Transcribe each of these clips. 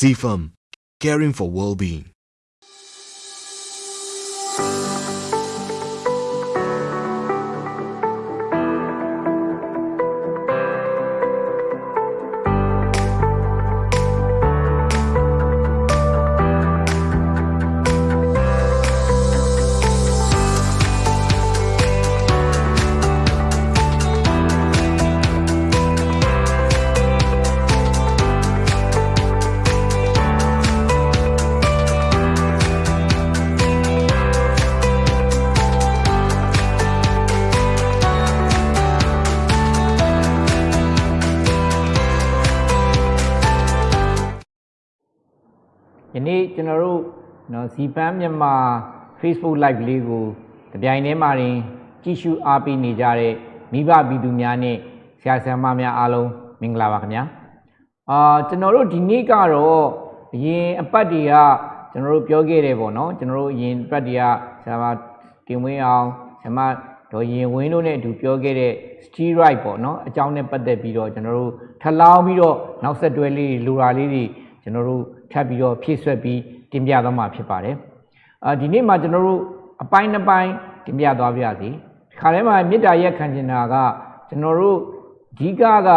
CFAM, caring for well-being. နော်ဇီပန်းမြန်မာ Facebook Live လေးကိုတပြိုင်တည်းမှာတင်ကြည့်ရှုအားပေးနေကြတဲ့မိဘပြည်သူများနဲ့ဆရာဆရာမများအားလုံးမင်္ဂလာပါခင်ဗျာအာကျွန်တော်တို့ဒီနေ့ကတော့အရင်အပတ်တွေကကျွန်တော်တို့ပြောခဲ့တယ်ပေါ့နော်ကျွန်တော်တို့အရင်အပတ်တွေကဆရာမတင်ဝင်းအောင်ဆရာမဒေါ်ရင်ဝင်းတို့နဲ့အတူပြောခဲ့တဲ့ steroid ပေါ့နော်အကြောင်းနဲ့ပတ်သက်ပြီးတော့ကျွန်တော်တို့ထပ်လောင်းပြီးတော့နောက်ဆက်တွဲလေးလူရာလေးတွေကျွန်တော်တို့ထပ်ပြီးတော့ဖြည့်ဆွက်ပြီး တင်ပြသွားမှာဖြစ်ပါတယ်အာဒီနေ့မှာကျွန်တော်တို့အပိုင်းတစ်ပိုင်းတင်ပြသွားပြစီခါထဲမှာမေတ္တာရက်ခံချင်တာကကျွန်တော်တို့အဓိကက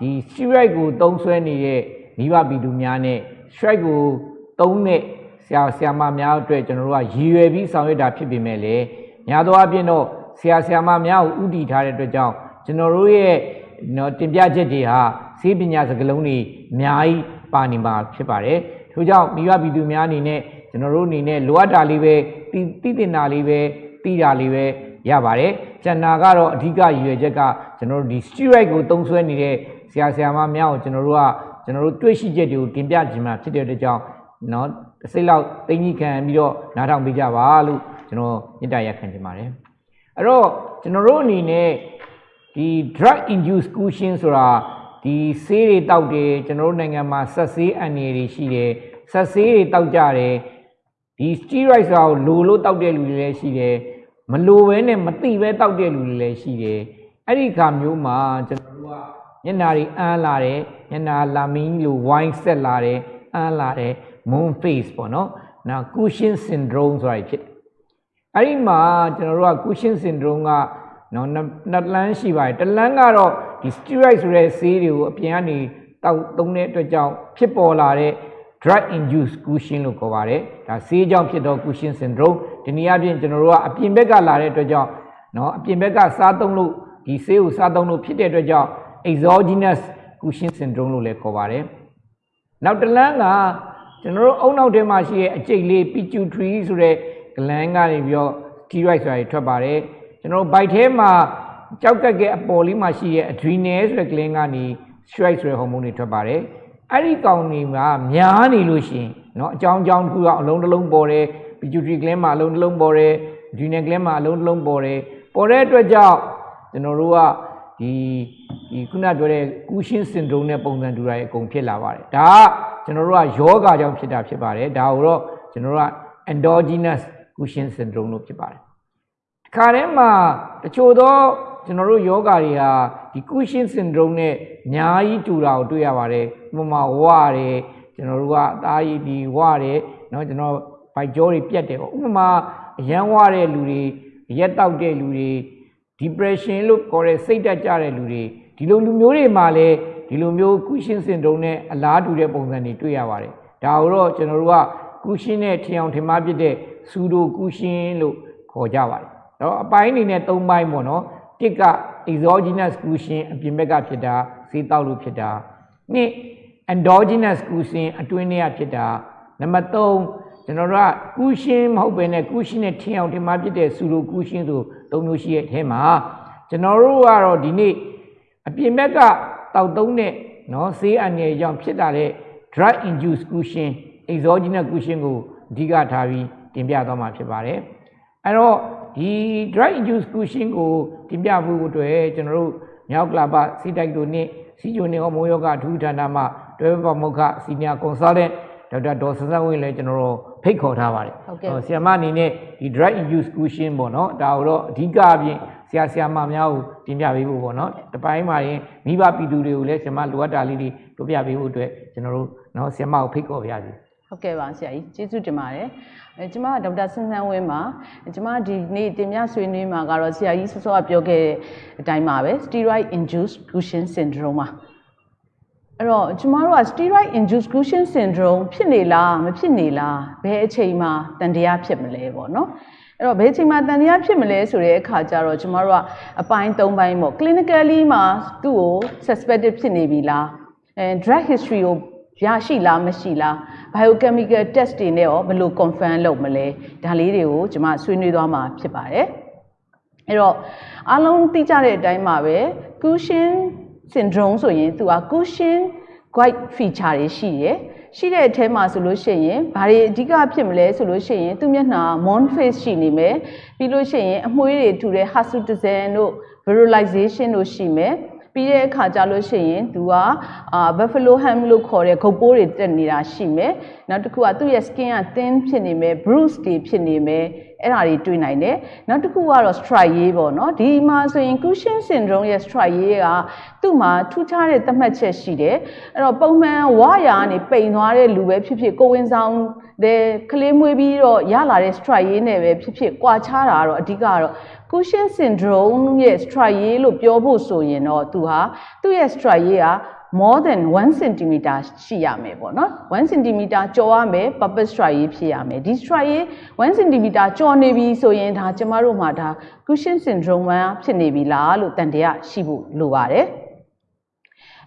ဒီ steroid ကိုသုံးဆွဲနေတဲ့မိဘပြည်သူများနဲ့ strike ကိုသုံးတဲ့ဆရာဆရာမများအတွက်ကျွန်တော်တို့ကရည်ရွယ်ပြီးဆောင်ရွက်တာဖြစ်ပေမဲ့လည်းများသောအားဖြင့်တော့ဆရာဆရာမများကိုဥတည်ထားတဲ့အတွက်ကြောင့်ကျွန်တော်တို့ရဲ့နော်တင်ပြချက်တွေဟာစေပညာစကားလုံးတွေအများကြီးပါနေမှာဖြစ်ပါတယ် ထို့ကြောင့်မိဘပြည်သူများအနေနဲ့ကျွန်တော်တို့အနေနဲ့လိုအပ်တာလေးပဲသိသိတင်တာလေးပဲသိတာလေးပဲရပါတယ်ကျန်တာကတော့အဓိကရည်ရွယ်ချက်ကကျွန်တော်တို့ဒီ steroid ကိုသုံးစွဲနေတဲ့ဆရာဆရာမများကိုကျွန်တော်တို့ကကျွန်တော်တို့တွေ့ရှိချက်တွေကိုတင်ပြခြင်းမှာဖြစ်တဲ့အတွက်ကြောင့်เนาะတစ်စိတ်လောက်သိငြိခံပြီးတော့နားထောင်ပေးကြပါလို့ကျွန်တော်မေတ္တာရပ်ခံချင်ပါတယ်အဲ့တော့ကျွန်တော်တို့အနေနဲ့ဒီ drug induced cushion ဆိုတာ ဒီဆေးတွေတောက်တယ်ကျွန်တော်တို့နိုင်ငံမှာဆက်ဆေးအန်ရည်တွေရှိတယ်ဆက်ဆေးတွေတောက်ကြတယ်ဒီ steroid ဆိုတာကိုလိုလို့တောက်တဲ့လူတွေလည်းရှိတယ်မလိုဘဲနဲ့မသိဘဲတောက်တဲ့လူတွေလည်းရှိတယ်အဲ့ဒီခါမျိုးမှာကျွန်တော်တို့ကညနာတွေအန်းလာတယ်ညနာလာမင်းလို wine ဆက်လာတယ်အန်းလာတယ် moon face ပေါ့နော်နောက် cushion syndrome ဆိုတာဖြစ်တယ်အဲ့ဒီမှာကျွန်တော်တို့က cushion syndrome ကနော်နှစ်လမ်းရှိပါတယ်တလမ်းကတော့ ဒီ steroid ဆိုတဲ့ဆေးတွေကိုအပြင်ကနေတောက်သုံးတဲ့အတွက်ကြောင့်ဖြစ်ပေါ်လာတဲ့ drug induced cushion လို့ခေါ်ပါတယ်ဒါဆေးကြောင့်ဖြစ်သော cushion syndrome ဒီနည်းအားဖြင့်ကျွန်တော်တို့ကအပြင်ဘက်ကလာတဲ့အတွက်ကြောင့်နော်အပြင်ဘက်ကစားသုံးလို့ဒီဆေးကိုစားသုံးလို့ဖြစ်တဲ့အတွက်ကြောင့် exogenous cushion syndrome လို့လည်းခေါ်ပါတယ်နောက်တစ်လမ်းကကျွန်တော်တို့အုံနောက်ထဲမှာရှိတဲ့အကျိတ်လေး pituitary ဆိုတဲ့ gland ကနေပြီးတော့ steroid ဆိုတာထွက်ပါတယ်ကျွန်တော်တို့ bite ထဲမှာ ကြောက်ကက်ကအပေါ်လေးမှာရှိတဲ့ adrenal ဆိုတဲ့ gland ကနေ steroid ဆိုတဲ့ hormone တွေထွက်ပါတယ်အဲ့ဒီကောင်တွေမှာများနေလို့ရှိရင်เนาะအကြောင်းအကြောင်းတစ်ခုကအလုံးတစ်လုံးပေါ်တယ် pituitary gland မှာအလုံးတစ်လုံးပေါ်တယ် adrenal gland မှာအလုံးတစ်လုံးပေါ်တယ်ပေါ်တဲ့အတွက်ကြောင့်ကျွန်တော်တို့ကဒီဒီခုနပြောတဲ့ Cushing syndrome နဲ့ပုံစံတူတာရဲ့အကုန်ဖြစ်လာပါတယ်ဒါကကျွန်တော်တို့ကယောဂါကြောင့်ဖြစ်တာဖြစ်ပါတယ်ဒါကိုတော့ကျွန်တော်တို့က endogenous Cushing syndrome လို့ဖြစ်ပါတယ်ဒီခါထဲမှာတချို့သော ကျွန်တော်တို့ယောဂါတွေဟာဒီ Cushing syndrome နဲ့အများကြီးတူတာကိုတွေ့ရပါတယ်ဥပမာဝရတယ်ကျွန်တော်တို့ကအသားရည်ဒီဝရတယ်เนาะကျွန်တော်ဗိုက်ကြောတွေပြတ်တယ်ပေါ့ဥပမာအရန်ဝတဲ့လူတွေရက်တောက်တဲ့လူတွေ depression လို့ခေါ်တဲ့စိတ်တက်ကြတဲ့လူတွေဒီလိုလူမျိုးတွေမှာလည်းဒီလိုမျိုး Cushing syndrome နဲ့အလားတူတဲ့ပုံစံတွေတွေ့ရပါတယ်ဒါကိုတော့ကျွန်တော်တို့က Cushing နဲ့ထင်အောင်ထင်မှားဖြစ်တဲ့ pseudo Cushing လို့ခေါ်ကြပါတယ်တော့အပိုင်းအနေနဲ့၃ပိုင်းပေါ့နော် တစ်က exogenous Cushing အပြင်ဘက်ကဖြစ်တာစေးတောက်လို့ဖြစ်တာနှစ် endogenous Cushing အတွင်းထဲကဖြစ်တာနံပါတ်3ကျွန်တော်တို့က Cushing မဟုတ်ဘဲနဲ့ Cushing နဲ့ထင်အောင်ထင်မှားဖြစ်တဲ့ pseudo Cushing ဆိုသုံးမျိုးရှိတဲ့အထဲမှာကျွန်တော်တို့ကတော့ဒီနေ့အပြင်ဘက်ကတောက်သုံးတဲ့နော်ဆေးအန်ရကြောင့်ဖြစ်တာတဲ့ drug induced Cushing exogenous Cushing ကိုအဓိကထားပြီးတင်ပြသွားမှာဖြစ်ပါတယ်အဲ့တော့ဒီ drug induced Cushing ကို တင်ပြဖို့အတွက်ကျွန်တော်တို့မြောက်ကလာပစီတိုက်တို့နဲ့စီဂျိုနေဟောမိုးယောဂအထူးဌာနမှတွဲပမုခစီနီယာကွန်ဆာလတန့်ဒေါက်တာဒေါ်ဆန်းဆန်းဝင်းလည်းကျွန်တော်တို့ဖိတ်ခေါ်ထားပါတယ်။ဆရာမအနေနဲ့ဒီ drug use cushion ပေါ့နော်ဒါတော့အဓိကအပြင်ဆရာဆရာမများကိုတင်ပြပေးဖို့ပေါ့နော်။တပိုင်းမှာရင်မိဘပြည်သူတွေကိုလည်းဆရာမလိုအပ်တာလေးတွေတို့ပြပေးဖို့အတွက်ကျွန်တော်တို့နော်ဆရာမကိုဖိတ်ခေါ်ပါရစေ။ဟုတ်ကဲ့ပါဆရာကြီးကျေးဇူးတင်ပါတယ်။ ကျမကဒေါက်တာဆန်းဆန်းဝင်းပါကျမဒီနေ့တင်ပြဆွေးနွေးမှာကတော့ဆရာကြီးစောစောကပြောခဲ့တဲ့အတိုင်းပါပဲ steroid induced Cushing syndrome ပါအဲ့တော့ကျမတို့က steroid induced Cushing syndrome ဖြစ်နေလားမဖြစ်နေလားဘယ်အချိန်မှာတန်တရားဖြစ်မလဲပေါ့နော်အဲ့တော့ဘယ်အချိန်မှာတန်တရားဖြစ်မလဲဆိုတဲ့အခါကျတော့ကျမတို့ကအပိုင်း၃ပိုင်းပေါ့ clinically မှာသူ့ကို suspected ဖြစ်နေပြီလားအဲ drug history ကိုရရှိလားမရှိလား biochemical test တွေနဲ့ရောဘယ်လို confirm လုပ်မလဲဒါလေးတွေကိုကျွန်မဆွေးနွေးသွားမှာဖြစ်ပါတယ်အဲ့တော့အားလုံးသိကြတဲ့အတိုင်းပါပဲ Cushing syndrome ဆိုရင်သူက Cushing guide feature တွေရှိတယ်ရှိတဲ့အထဲမှာဆိုလို့ရှိရင်ဘာတွေအဓိကဖြစ်မလဲဆိုလို့ရှိရင်သူ့မျက်နှာ mon face ရှိနေမယ်ပြီးလို့ရှိရင်အမွှေးတွေထူတဲ့ hirsutism တို့ virilization တို့ရှိမယ် ပြီးတဲ့အခါကျလို့ရှိရင်သူကအာ buffalo ham လို့ခေါ်တဲ့ဂုတ်ပိုးတွေတက်နေတာရှိမယ်နောက်တစ်ခုကသူ့ရဲ့ skin က thin ဖြစ်နေမယ် bruise တွေဖြစ်နေမယ်အဲ့ဒါတွေတွေ့နိုင်တယ်နောက်တစ်ခုကတော့ striae ပေါ့နော်ဒီမှာဆိုရင် Cushing syndrome ရဲ့ striae ကသူ့မှာထူးခြားတဲ့သတ်မှတ်ချက်ရှိတယ်အဲ့တော့ပုံမှန်ဝါယာကနေပိန်သွားတဲ့လူပဲဖြစ်ဖြစ်ကိုဝင်ဆောင်တဲ့ကလေးမွေးပြီးတော့ရလာတဲ့ striae နဲ့ပဲဖြစ်ဖြစ်ကွာခြားတာကတော့အဓိကကတော့ Cushing syndrome ရဲ့ striae လို့ပြောဖို့ဆိုရင်တော့သူဟာသူ့ရဲ့ striae က more than 1 cm ရှိရမယ်ပေါ့နော်1 cm ကျော်ရမယ် purpose striae ဖြစ်ရမယ်ဒီ striae 1 cm ကျော်နေပြီဆိုရင်ဒါကျမတို့မှာဒါ Cushing syndrome ဖြစ်နေပြီလားလို့တန်တရားရှိဖို့လိုပါတယ်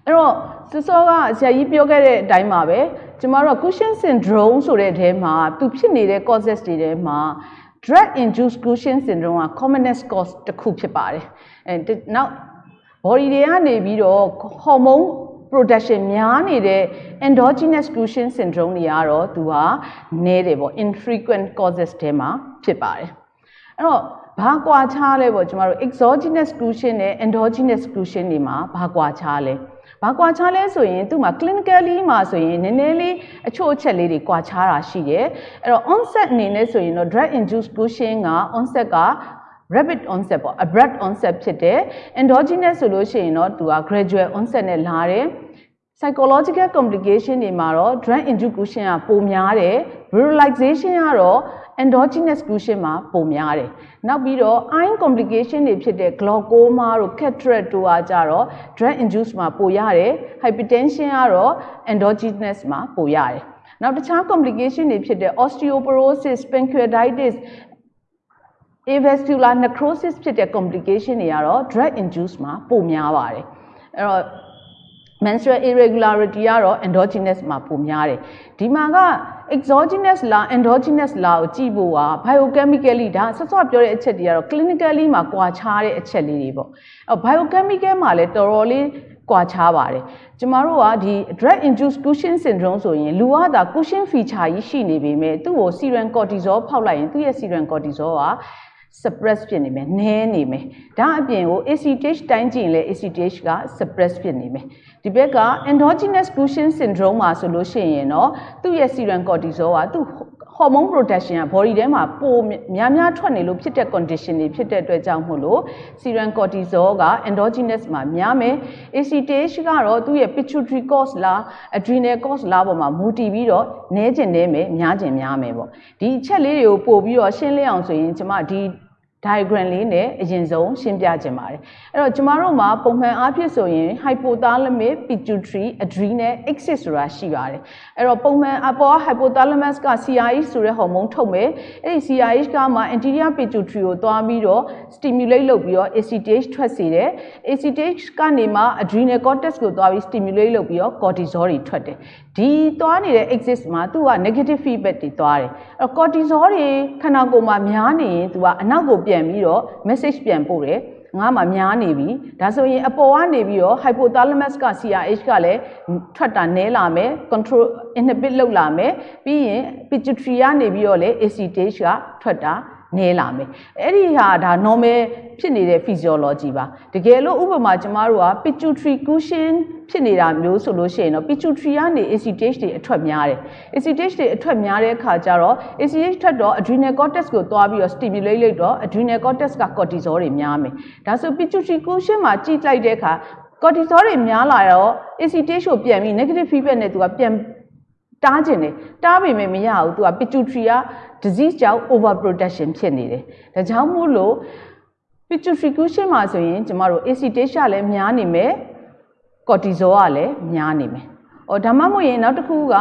အဲ့တော့စစောကဆရာကြီးပြောခဲ့တဲ့အတိုင်းပါပဲကျမတို့ Cushing syndrome ဆိုတဲ့အထဲမှာသူဖြစ်နေတဲ့ causes တွေထဲမှာ drug induced Cushing syndrome က commonest cause တစ်ခုဖြစ်ပါတယ်အဲနောက် body တွေကနေပြီးတော့ hormone production များနေတဲ့ endogenous Cushing syndrome တွေကတော့သူဟာနည်းတယ်ပေါ့ infrequent causes ထဲမှာဖြစ်ပါတယ်အဲ့တော့ဘာကွာခြားလဲပေါ့ကျမတို့ exogenous Cushing နဲ့ endogenous Cushing တွေမှာဘာကွာခြားလဲ ဘာကွာခြားလဲဆိုရင်သူ့မှာ clinically မှာဆိုရင်နည်းနည်းလေးအချို့အချက်လေးတွေကွာခြားတာရှိတယ်အဲ့တော့ onset အနေနဲ့ဆိုရင်တော့ drug induced Cushing က onset က rapid onset ပေါ့ abrupt onset ဖြစ်တယ် endogenous ဆိုလို့ရှိရင်တော့သူက gradual onset နဲ့လာတယ် psychological complication တွေမှာတော့ drug induced Cushing ကပိုများတယ် virilization ကတော့ endogenous Cushing မှာပိုများတယ်နောက်ပြီးတော့ eye complication တွေဖြစ်တဲ့ glaucoma တို့ cataract တို့ကကြတော့ drug induced မှာပိုရတယ် hypertension ကတော့ endogenous မှာပိုရတယ်နောက်တခြား complication တွေဖြစ်တဲ့ osteoporosis pancreatitis avascular necrosis ဖြစ်တဲ့ complication တွေကတော့ drug induced မှာပိုများပါတယ်အဲ့တော့ menstrual irregularity ကတော့ endogenous မှာပိုများတယ်ဒီမှာက exogenous လား endogenous လားကိုကြည့်ဖို့က biochemically ဒါဆော့ဆော့ပြောတဲ့အချက်တွေကတော့ clinically မှာကွာခြားတဲ့အချက်လေးတွေပေါ့အဲ biochemical မှာလည်းတော်တော်လေးကွာခြားပါတယ်ကျမတို့ကဒီ drug induced Cushing syndrome ဆိုရင်လူကဒါ Cushing feature ကြီးရှိနေပေမဲ့သူ့ကို serum cortisol ဖောက်လိုက်ရင်သူ့ရဲ့ serum cortisol က suppress ဖြစ်နေမယ်နည်းနေမယ်ဒါအပြင်ကို ACTH တိုင်းကြည့်ရင်လည်း ACTH က suppress ဖြစ်နေမယ် ဒီဘက်က endogenous Cushing syndrome မှာဆိုလို့ရှိရင်တော့သူ့ရဲ့ serum cortisol ကသူ့ hormone production က body ထဲမှာပိုများများထွက်နေလို့ဖြစ်တဲ့ condition တွေဖြစ်တဲ့အတွက်ကြောင့်မို့လို့ serum cortisol က endogenous မှာများမယ် ACTH ကတော့သူ့ရဲ့ pituitary cause လား adrenal cause လားပေါ်မှာမူတည်ပြီးတော့နည်းကျင်နေမယ်များကျင်များမယ်ပေါ့ဒီအချက်လေးတွေကိုပို့ပြီးတော့ရှင်းလင်းအောင်ဆိုရင်ကျွန်မဒီ diagram လေးနဲ့အရင်ဆုံးရှင်းပြခြင်းပါတယ်အဲ့တော့ကျမတို့မှာပုံမှန်အားဖြင့်ဆိုရင် hypothalamus pituitary adrenal axis ဆိုတာရှိပါတယ်အဲ့တော့ပုံမှန်အပေါ် hypothalamus က CRH ဆိုတဲ့ဟော်မုန်းထုတ်မယ်အဲ့ဒီ CRH ကမှ anterior pituitary ကိုသွားပြီးတော့ stimulate လုပ်ပြီးတော့ ACTH ထွက်စေတယ် ACTH ကနေမှ adrenal cortex ကိုသွားပြီး stimulate လုပ်ပြီးတော့ cortisol တွေထွက်တယ်ဒီသွားနေတဲ့ axis မှာသူက negative feedback တွေသွားတယ်အဲ့တော့ cortisol တွေခန္ဓာကိုယ်မှာများနေရင်သူကအနောက်ကိုပြန်ပြီးတော့ message ပြန်ပို့တယ်ငါမှများနေပြီဒါဆိုရင်အပေါ်ကနေပြီးတော့ hypothalamus က CRH ကလည်းထွက်တာနည်းလာမယ် control inhibit လုပ်လာမယ်ပြီးရင် pituitary ကနေပြီးတော့လည်း ACTH ကထွက်တာ နည်းလာမယ်အဲ့ဒီဟာဒါ normal ဖြစ်နေတဲ့ physiology ပါတကယ်လို့ဥပမာကျမတို့က pituitary cushion ဖြစ်နေတာမျိုးဆိုလို့ရှိရင်တော့ pituitary ကနေ ACTH တွေအထွက်များတယ် ACTH တွေအထွက်များတဲ့အခါကျတော့ ACTH ထွက်တော့ adrenal cortex ကိုသွားပြီးတော့ stimulate လုပ်တော့ adrenal cortex က cortisol တွေများမယ်ဒါဆို pituitary cushion မှာကြည့်လိုက်တဲ့အခါ cortisol တွေများလာတော့ ACTH ကိုပြန်ပြီး negative feedback နဲ့သူကပြန်တားကျင်တယ်တားပေမဲ့မရဘူး तू က pituitary က disease ကြောင့် overproduction ဖြစ်နေတယ်ဒါကြောင့်မို့လို့ pituitary cushion မှာဆိုရင်ကျမတို့ acetate ကလည်းများနေမယ် cortisol ကလည်းများနေမယ်။အော်ဒါမှမဟုတ်ရင်နောက်တစ်ခုက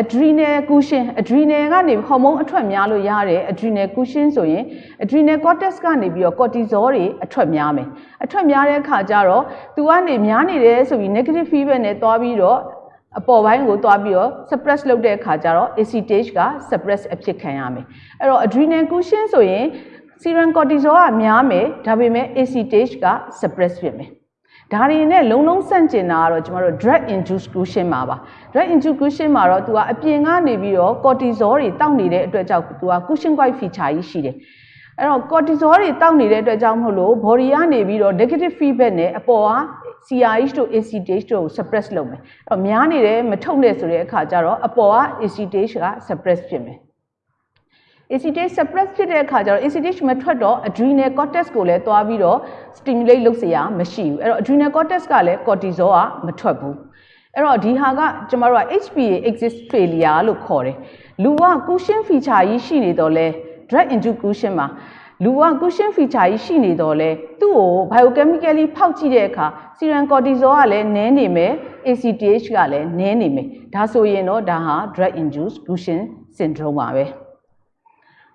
adrenal cushion adrenal ကနေဟော်မုန်းအထွက်များလို့ရတဲ့ adrenal cushion ဆိုရင် adrenal cortex ကနေပြီးတော့ cortisol တွေအထွက်များမယ်။အထွက်များတဲ့အခါကျတော့သူကနေများနေတယ်ဆိုပြီး negative feedback နဲ့တွားပြီးတော့ အပေါ်ပိုင်းကိုတွားပြီးတော့ suppress လုပ်တဲ့အခါကျတော့ acetate က suppress အဖြစ်ခံရမယ်။အဲ့တော့ adrenal cushion ဆိုရင် serum cortisol ကများမယ်ဒါပေမဲ့ acetate က suppress ဖြစ်မယ်။ဒါတွေနဲ့လုံးလုံးဆန့်ကျင်တာကတော့ကျမတို့ drug induced cushion မှာပါ drug induced cushion မှာတော့သူကအပြင်ကနေပြီးတော့ cortisol တွေတောက်နေတဲ့အတွက်ကြောင့်သူက cushion white feature ကြီးရှိတယ်အဲ့တော့ cortisol တွေတောက်နေတဲ့အတွက်ကြောင့်မဟုတ်လို့ body ကနေပြီးတော့ negative feedback နဲ့အပေါ်က CRH တို့ ACTH တို့ကို suppress လုပ်မယ်အဲ့တော့များနေတယ်မထုတ်နဲ့ဆိုတဲ့အခါကျတော့အပေါ်က ACTH က suppress ဖြစ်မယ် ACTH suppress ဖြစ်တဲ့အခါကျတော့ ACTH မထွက်တော့ adrenal cortex ကိုလည်းတွားပြီးတော့ stimulate လုပ်เสียမရှိဘူးအဲ့တော့ adrenal cortex ကလည်း cortisol ကမထွက်ဘူးအဲ့တော့ဒီဟာကကျမတို့က HPA exist failure လို့ခေါ်တယ်လူက cushion feature ကြီးရှိနေတော့လဲ drug induced cushion မှာ လူက cushion feature ကြီးရှိနေတော့လဲသူ့ကို biochemically ဖောက်ကြည့်တဲ့အခါ serum cortisol ကလည်းနည်းနေမယ် ACTH ကလည်းနည်းနေမယ်ဒါဆိုရင်တော့ဒါဟာ drug induced cushion syndrome ပါပဲ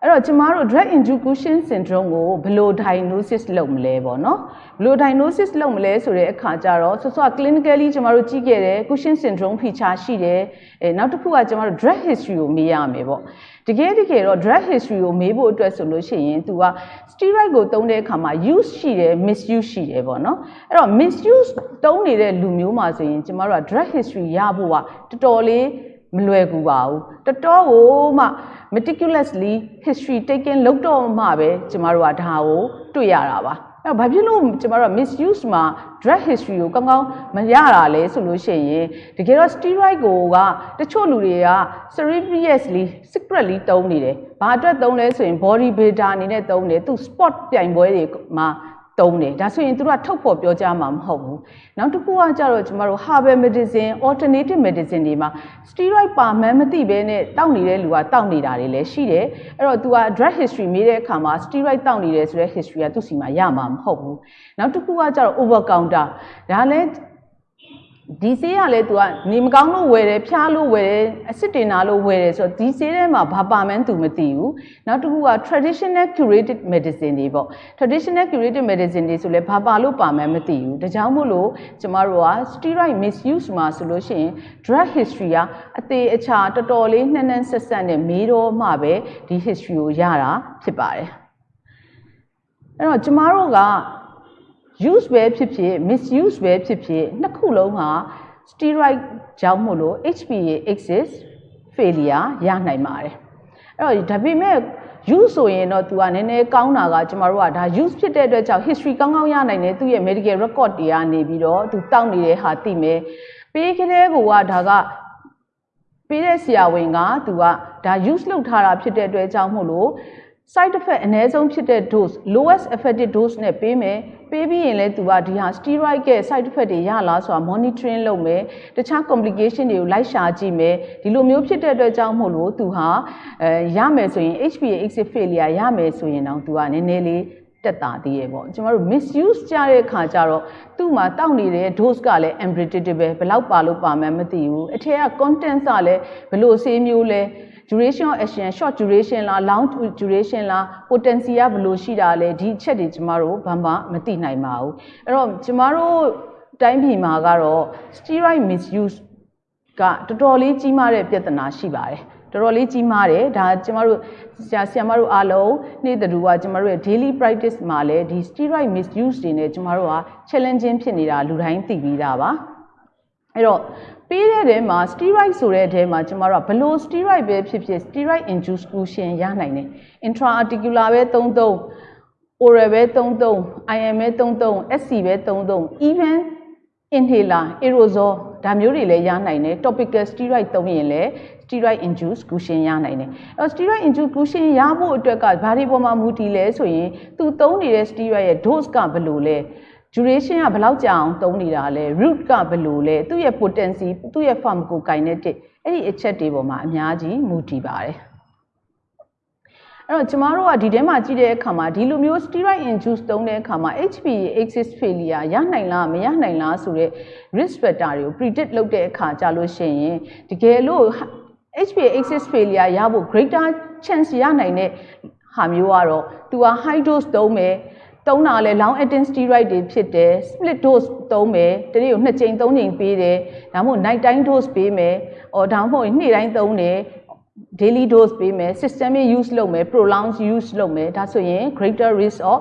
အဲ့တော့ကျမတို့ drug induced cushion syndrome ကိုဘယ်လို diagnosis လုပ်မလဲပေါ့နော်ဘယ်လို diagnosis လုပ်မလဲဆိုတဲ့အခါကျတော့ဆောဆော clinically ကျမတို့ကြည့်ခဲ့တယ် cushion syndrome feature ရှိတယ်အဲနောက်တစ်ခုကကျမတို့ drug history ကိုမေးရမယ်ပေါ့တကယ်တကယ်တော့ drug history ကိုမေးဖို့အတွက်ဆိုလို့ရှိရင် तू က steroid ကိုသုံးတဲ့အခါမှာ use ရှိတယ် misuse ရှိတယ်ပေါ့နော်အဲ့တော့ misuse သုံးနေတဲ့လူမျိုးမှာဆိုရင်ကျမတို့က drug history ရဖို့ကတော်တော်လေးမလွယ်ကူပါဘူးတော်တော်ကိုမှ meticulously history taken လုပ်တော့မှပဲကျမတို့ကဒါကိုတွေ့ရတာပါအဲ့တော့ဘာဖြစ်လို့ကျမတို့က misuse မှာ drug history ကိုကောင်းကောင်းမရတာလဲဆိုလို့ရှိရင်တကယ်တော့ steroid ကိုကတချို့လူတွေက seriously secretly သုံးနေတယ်ဘာအတွက်သုံးလဲဆိုရင် body builder အနေနဲ့သုံးတယ်သူ sport ပြိုင်ပွဲတွေမှာ သုံးတယ်ဒါဆိုရင်သူတို့ကထုတ်ဖော်ပြောကြမှာမဟုတ်ဘူးနောက်တစ်ခုကကြတော့ကျမတို့ herbal medicine alternative medicine တွေမှာ steroid ပါမှန်းမသိဘဲနဲ့တောက်နေတဲ့လူကတောက်နေတာတွေလည်းရှိတယ်အဲ့တော့ तू က drug history မေးတဲ့အခါမှာ steroid တောက်နေတယ်ဆိုတဲ့ history ကသူ့စီမှာရမှာမဟုတ်ဘူးနောက်တစ်ခုကကြတော့ over counter ဒါလည်း ဒီဆေးကလည်း तू ကနေမကောင်းလို့ဝယ်တယ်ဖျားလို့ဝယ်တယ်အစစ်တင်နာလို့ဝယ်တယ်ဆိုတော့ဒီဆေးထဲမှာဘာပါမှန်း तू မသိဘူးနောက်တစ်ခုက traditional curated medicine တွေပေါ့ traditional curated medicine တွေဆိုလဲဘာပါလို့ပါမှန်းမသိဘူးဒါကြောင့်မို့လို့ကျမတို့က steroid misuse မှာဆိုလို့ရှိရင် drug history ကအသေးအချာတော်တော်လေးနှံ့နှံ့ဆက်ဆက်နဲ့မေးတော့မှပဲဒီ history ကိုရတာဖြစ်ပါတယ်အဲ့တော့ကျမတို့က use ပဲဖြစ်ဖြစ် misuse ပဲဖြစ်ဖြစ်နှစ်ခုလုံးက steroid ကြောင့်မို့လို့ HPA axis failure ရနိုင်ပါတယ်အဲ့တော့ဒါပေမဲ့ use ဆိုရင်တော့ तू ကနည်းနည်းကောင်းတာကကျမတို့ကဒါ use ဖြစ်တဲ့အတွက်ကြောင့် history ကောင်းကောင်းရနိုင်တယ်သူ့ရဲ့ medical record တွေကနေပြီးတော့ तू တောက်နေတဲ့ဟာသိမယ်ပေးကလေးကဒါကပေးတဲ့ဆရာဝန်က तू ကဒါ use လုပ်ထားတာဖြစ်တဲ့အတွက်ကြောင့်မို့လို့ side effect အနည်းဆုံးဖြစ်တဲ့ dose lowest effective dose နဲ့ပေးမယ်ပေးပြီးရင်လည်းသူကဒီဟာ steroid က side effect တွေရလားဆိုတာ monitoring လုပ်မယ်တခြား complication တွေကိုလိုက်ရှာကြည့်မယ်ဒီလိုမျိုးဖြစ်တဲ့အတွက်ကြောင့်မို့လို့သူဟာအဲရမယ်ဆိုရင် HPA exit failure ရမယ်ဆိုရင်တော့သူကနည်းနည်းလေးတက်တာသေးရဲ့ပေါ့ကျမတို့ misuse ကြတဲ့အခါကျတော့သူ့မှာတောက်နေတဲ့ dose ကလည်း unpredictable ဘယ်လောက်ပါလို့ပါမှန်းမသိဘူးအထက်က content ကလည်းဘယ်လိုဆေးမျိုးလဲ duration of action short duration လား long duration လား potency ကဘယ်လိုရှိတာလဲဒီအချက်တွေကျမတို့ဘာမှမသိနိုင်ပါဘူးအဲ့တော့ကျမတို့တိုင်းပြည်မှာကတော့ steroid misuse ကတော်တော်လေးကြီးမားတဲ့ပြဿနာရှိပါတယ်တော်တော်လေးကြီးမားတယ်ဒါကျမတို့ဆရာဆရာမတို့အားလုံးနေ့တူကကျမတို့ရဲ့ daily practice မှာလည်းဒီ steroid misuse တွေနဲ့ကျမတို့က challenging ဖြစ်နေတာလူတိုင်းသိပြီးသားပါအဲ့တော့ ပေးတဲ့ထဲမှာ steroid ဆိုတဲ့ထဲမှာကျမတို့ကဘလို့ steroid ပဲဖြစ်ဖြစ် steroid induced cushion ရနိုင်တယ် intra-articular ပဲ33 oral ပဲ33 IM ပဲ33 SC ပဲ33 even inhaler aerosol ဒါမျိုးတွေလည်းရနိုင်တယ် topical steroid သုံးရင်လည်း steroid induced cushion ရနိုင်တယ်အဲ့တော့ steroid induced cushion ရဖို့အတွက်ကဘာတွေပေါ်မှာမူတည်လဲဆိုရင်သူသုံးနေတဲ့ steroid ရဲ့ dose ကဘယ်လိုလဲ duration ကဘယ်လောက်ကြာအောင်သုံးနေတာလဲ root ကဘယ်လိုလဲသူ့ရဲ့ potency သူ့ရဲ့ pharmacokinetic အဲ့ဒီအချက်တွေပေါ်မှာအများကြီးမူတည်ပါတယ်အဲ့တော့ကျမတို့ကဒီထဲမှာကြည့်တဲ့အခါမှာဒီလိုမျိုး steroid induced သုံးတဲ့အခါမှာ HPA axis failure ရနိုင်လားမရနိုင်လားဆိုတဲ့ risk factor တွေကို predict လုပ်တဲ့အခါကြာလို့ရှိရင်တကယ်လို့ HPA axis failure ရဖို့ greater chance ရနိုင်တဲ့ဟာမျိုးကတော့သူက high dose သုံးမယ် သုံးတာလဲ long acting steroid တွေဖြစ်တယ် split dose သုံးမယ်တနေ့ကို2ချိန်3ချိန်ပေးတယ်ဒါမှမဟုတ် night time dose ပေးမယ်အော်ဒါမှမဟုတ်နေ့တိုင်းသုံးတယ် daily dose ပေးမယ် systemic use လုပ်မယ် prolonged use လုပ်မယ်ဒါဆိုရင် greater risk of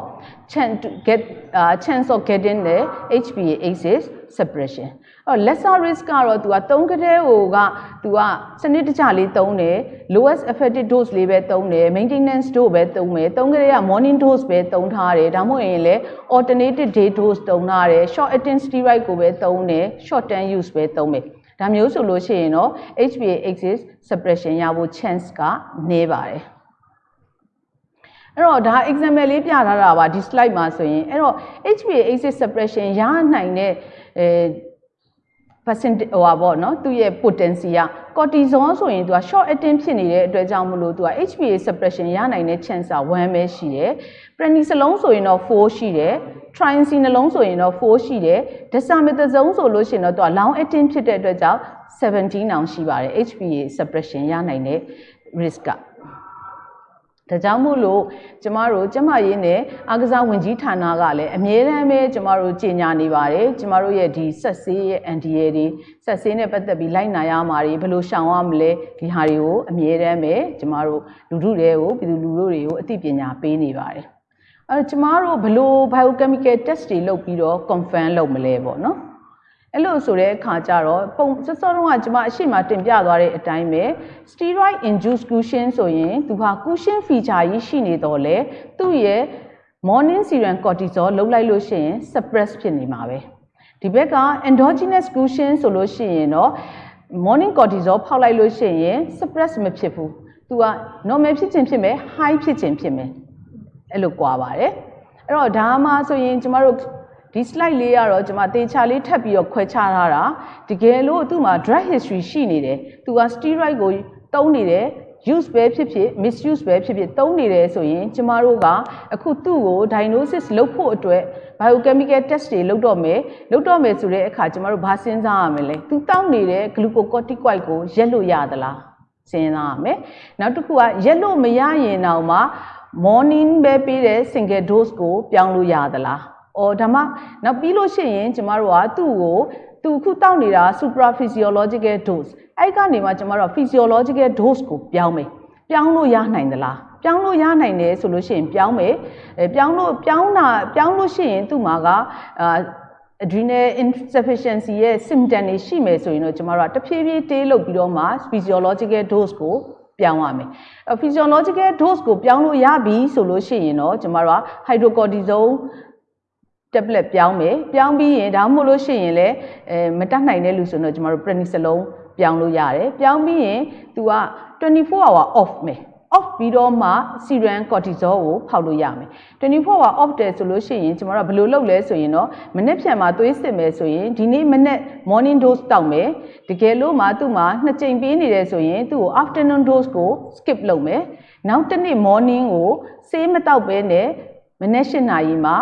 chance to get uh, chance of getting the HPA axis suppression အော် lesser risk ကတော့ तू က3ကတဲ့ဟိုက तू ကစနစ်တကျလေးသုံးတယ် lowest effective dose လေးပဲသုံးတယ် maintenance dose ပဲသုံးမယ်3ကတဲ့က morning dose ပဲသုံးထားတယ်ဒါမှမဟုတ်ရင်လည်း alternative day dose သုံးထားတယ် short acting steroid ကိုပဲသုံးတယ် short term use ပဲသုံးမယ် ဒါမျိုးဆိုလို့ရှိရင်တော့ HPA axis suppression ရဖို့ chance ကနည်းပါတယ်အဲ့တော့ဒါ example လေးပြထားတာပါဒီ slide မှာဆိုရင်အဲ့တော့ HPA axis suppression ရနိုင်တဲ့အဲ percent ဟိုပါပေါ့နော်သူ့ရဲ့ potency က cortisol ဆိုရင်သူက short acting ဖြစ်နေတဲ့အတွက်ကြောင့်မလို့သူက HPA suppression ရနိုင်တဲ့ chance က1ပဲရှိတယ် prednisolone ဆိုရင်တော့4ရှိတယ် triazine နှလုံးဆိုရင်တော့4ရှိတယ် dexamethasone ဆိုလို့ရှိရင်တော့သူက long acting ဖြစ်တဲ့အတွက်ကြောင့်17အောင်ရှိပါတယ် HPA suppression ရနိုင်တဲ့ risk က ဒါကြောင့်မို့လို့ကျမတို့ကျမရေးနဲ့အာကစားဝင်ကြီးဌာနကလည်းအမြဲတမ်းပဲကျမတို့ကြီးညာနေပါတယ်ကျမတို့ရဲ့ဒီဆက်ဆေးရဲ့ NDA တွေဆက်ဆေးနဲ့ပတ်သက်ပြီးလိုက်နာရမှာတွေဘယ်လိုရှောင်ရမလဲဒီဟာတွေကိုအမြဲတမ်းပဲကျမတို့လူထုတွေကိုပြည်သူလူထုတွေကိုအသိပညာပေးနေပါတယ်အဲကျမတို့ဘယ်လို biochemical test တွေလုပ်ပြီးတော့ confirm လုပ်မလဲပေါ့နော် အဲ့လိုဆိုတဲ့အခါကျတော့ပုံစစောတုန်းကကျွန်မအရှိမတင်ပြသွားတဲ့အတိုင်းပဲ steroid induced cushion ဆိုရင်သူဟာ cushion feature ကြီးရှိနေတော့လေသူ့ရဲ့ morning serum cortisol လုံးလိုက်လို့ရှိရင် suppress ဖြစ်နေမှာပဲဒီဘက်က endogenous cushion ဆိုလို့ရှိရင်တော့ morning cortisol ဖောက်လိုက်လို့ရှိရင် suppress မဖြစ်ဘူးသူက normal ဖြစ်ခြင်းဖြစ်မယ် high ဖြစ်ခြင်းဖြစ်မယ်အဲ့လိုကွာပါတယ်အဲ့တော့ဒါမှဆိုရင်ကျမတို့ ဒီ slide လေးကတော့ကျွန်မတေချာလေးထပ်ပြီးတော့ခွဲခြားထားတာတကယ်လို့သူ့မှာ drug history ရှိနေတယ်သူက steroid ကိုတုံးနေတယ် use ပဲဖြစ်ဖြစ် misuse ပဲဖြစ်ဖြစ်တုံးနေတယ်ဆိုရင်ကျမတို့ကအခုသူ့ကို diagnosis လုပ်ဖို့အတွက် biochemical test တွေလုပ်တော့မယ်လုပ်တော့မယ်ဆိုတဲ့အခါကျမတို့ဘာစဉ်းစားရမလဲသူတောင်းနေတဲ့ glucocorticoid ကိုရက်လို့ရသလားစဉ်းစားရမယ်နောက်တစ်ခုကရက်လို့မရရင်တော့မှ morning ပဲပေးတဲ့ single dose ကိုပြောင်းလို့ရသလား အော်ဒါမှနောက်ပြီးလို့ရှိရင်ကျမတို့ကသူ့ကိုသူခုတောက်နေတာ supraphysiological dose အဲ့ကနေမှကျမတို့ physiological dose ကိုပြောင်းမယ်ပြောင်းလို့ရနိုင်သလားပြောင်းလို့ရနိုင်တယ်ဆိုလို့ရှိရင်ပြောင်းမယ်အဲပြောင်းလို့ပြောင်းတာပြောင်းလို့ရှိရင်သူ့မှာကအာ adrenal insufficiency ရဲ့ symptom တွေရှိမယ်ဆိုရင်တော့ကျမတို့ကတဖြည်းဖြည်းတေးလုပ်ပြီးတော့မှ physiological dose ကိုပြောင်းရမယ်။ physiological dose ကိုပြောင်းလို့ရပြီဆိုလို့ရှိရင်တော့ကျမတို့က hydrocortisone tablet ပြောင်းမယ်ပြောင်းပြီးရင်ဒါမှမဟုတ်လို့ရှိရင်လည်းအဲမတတ်နိုင်တဲ့လူဆိုတော့ကျမတို့ prednisolone ပြောင်းလို့ရတယ်ပြောင်းပြီးရင် तू က24 hour off မယ် off ပြီးတော့မှ serum cortisol ကိုဖောက်လို့ရမယ်24 hour off တယ်ဆိုလို့ရှိရင်ကျမတို့ဘယ်လိုလုပ်လဲဆိုရင်တော့မနေ့ဖြန်မှာသွေးစစ်မယ်ဆိုရင်ဒီနေ့မနေ့ morning dose တောက်မယ်တကယ်လို့မှသူ့မှာနှစ်ကြိမ်ပေးနေတယ်ဆိုရင်သူ့ကို afternoon dose ကို skip လုပ်မယ်နောက်တစ်နေ့ morning ကိုဆေးမတောက်ဘဲနဲ့မနေ့၈နာရီမှာ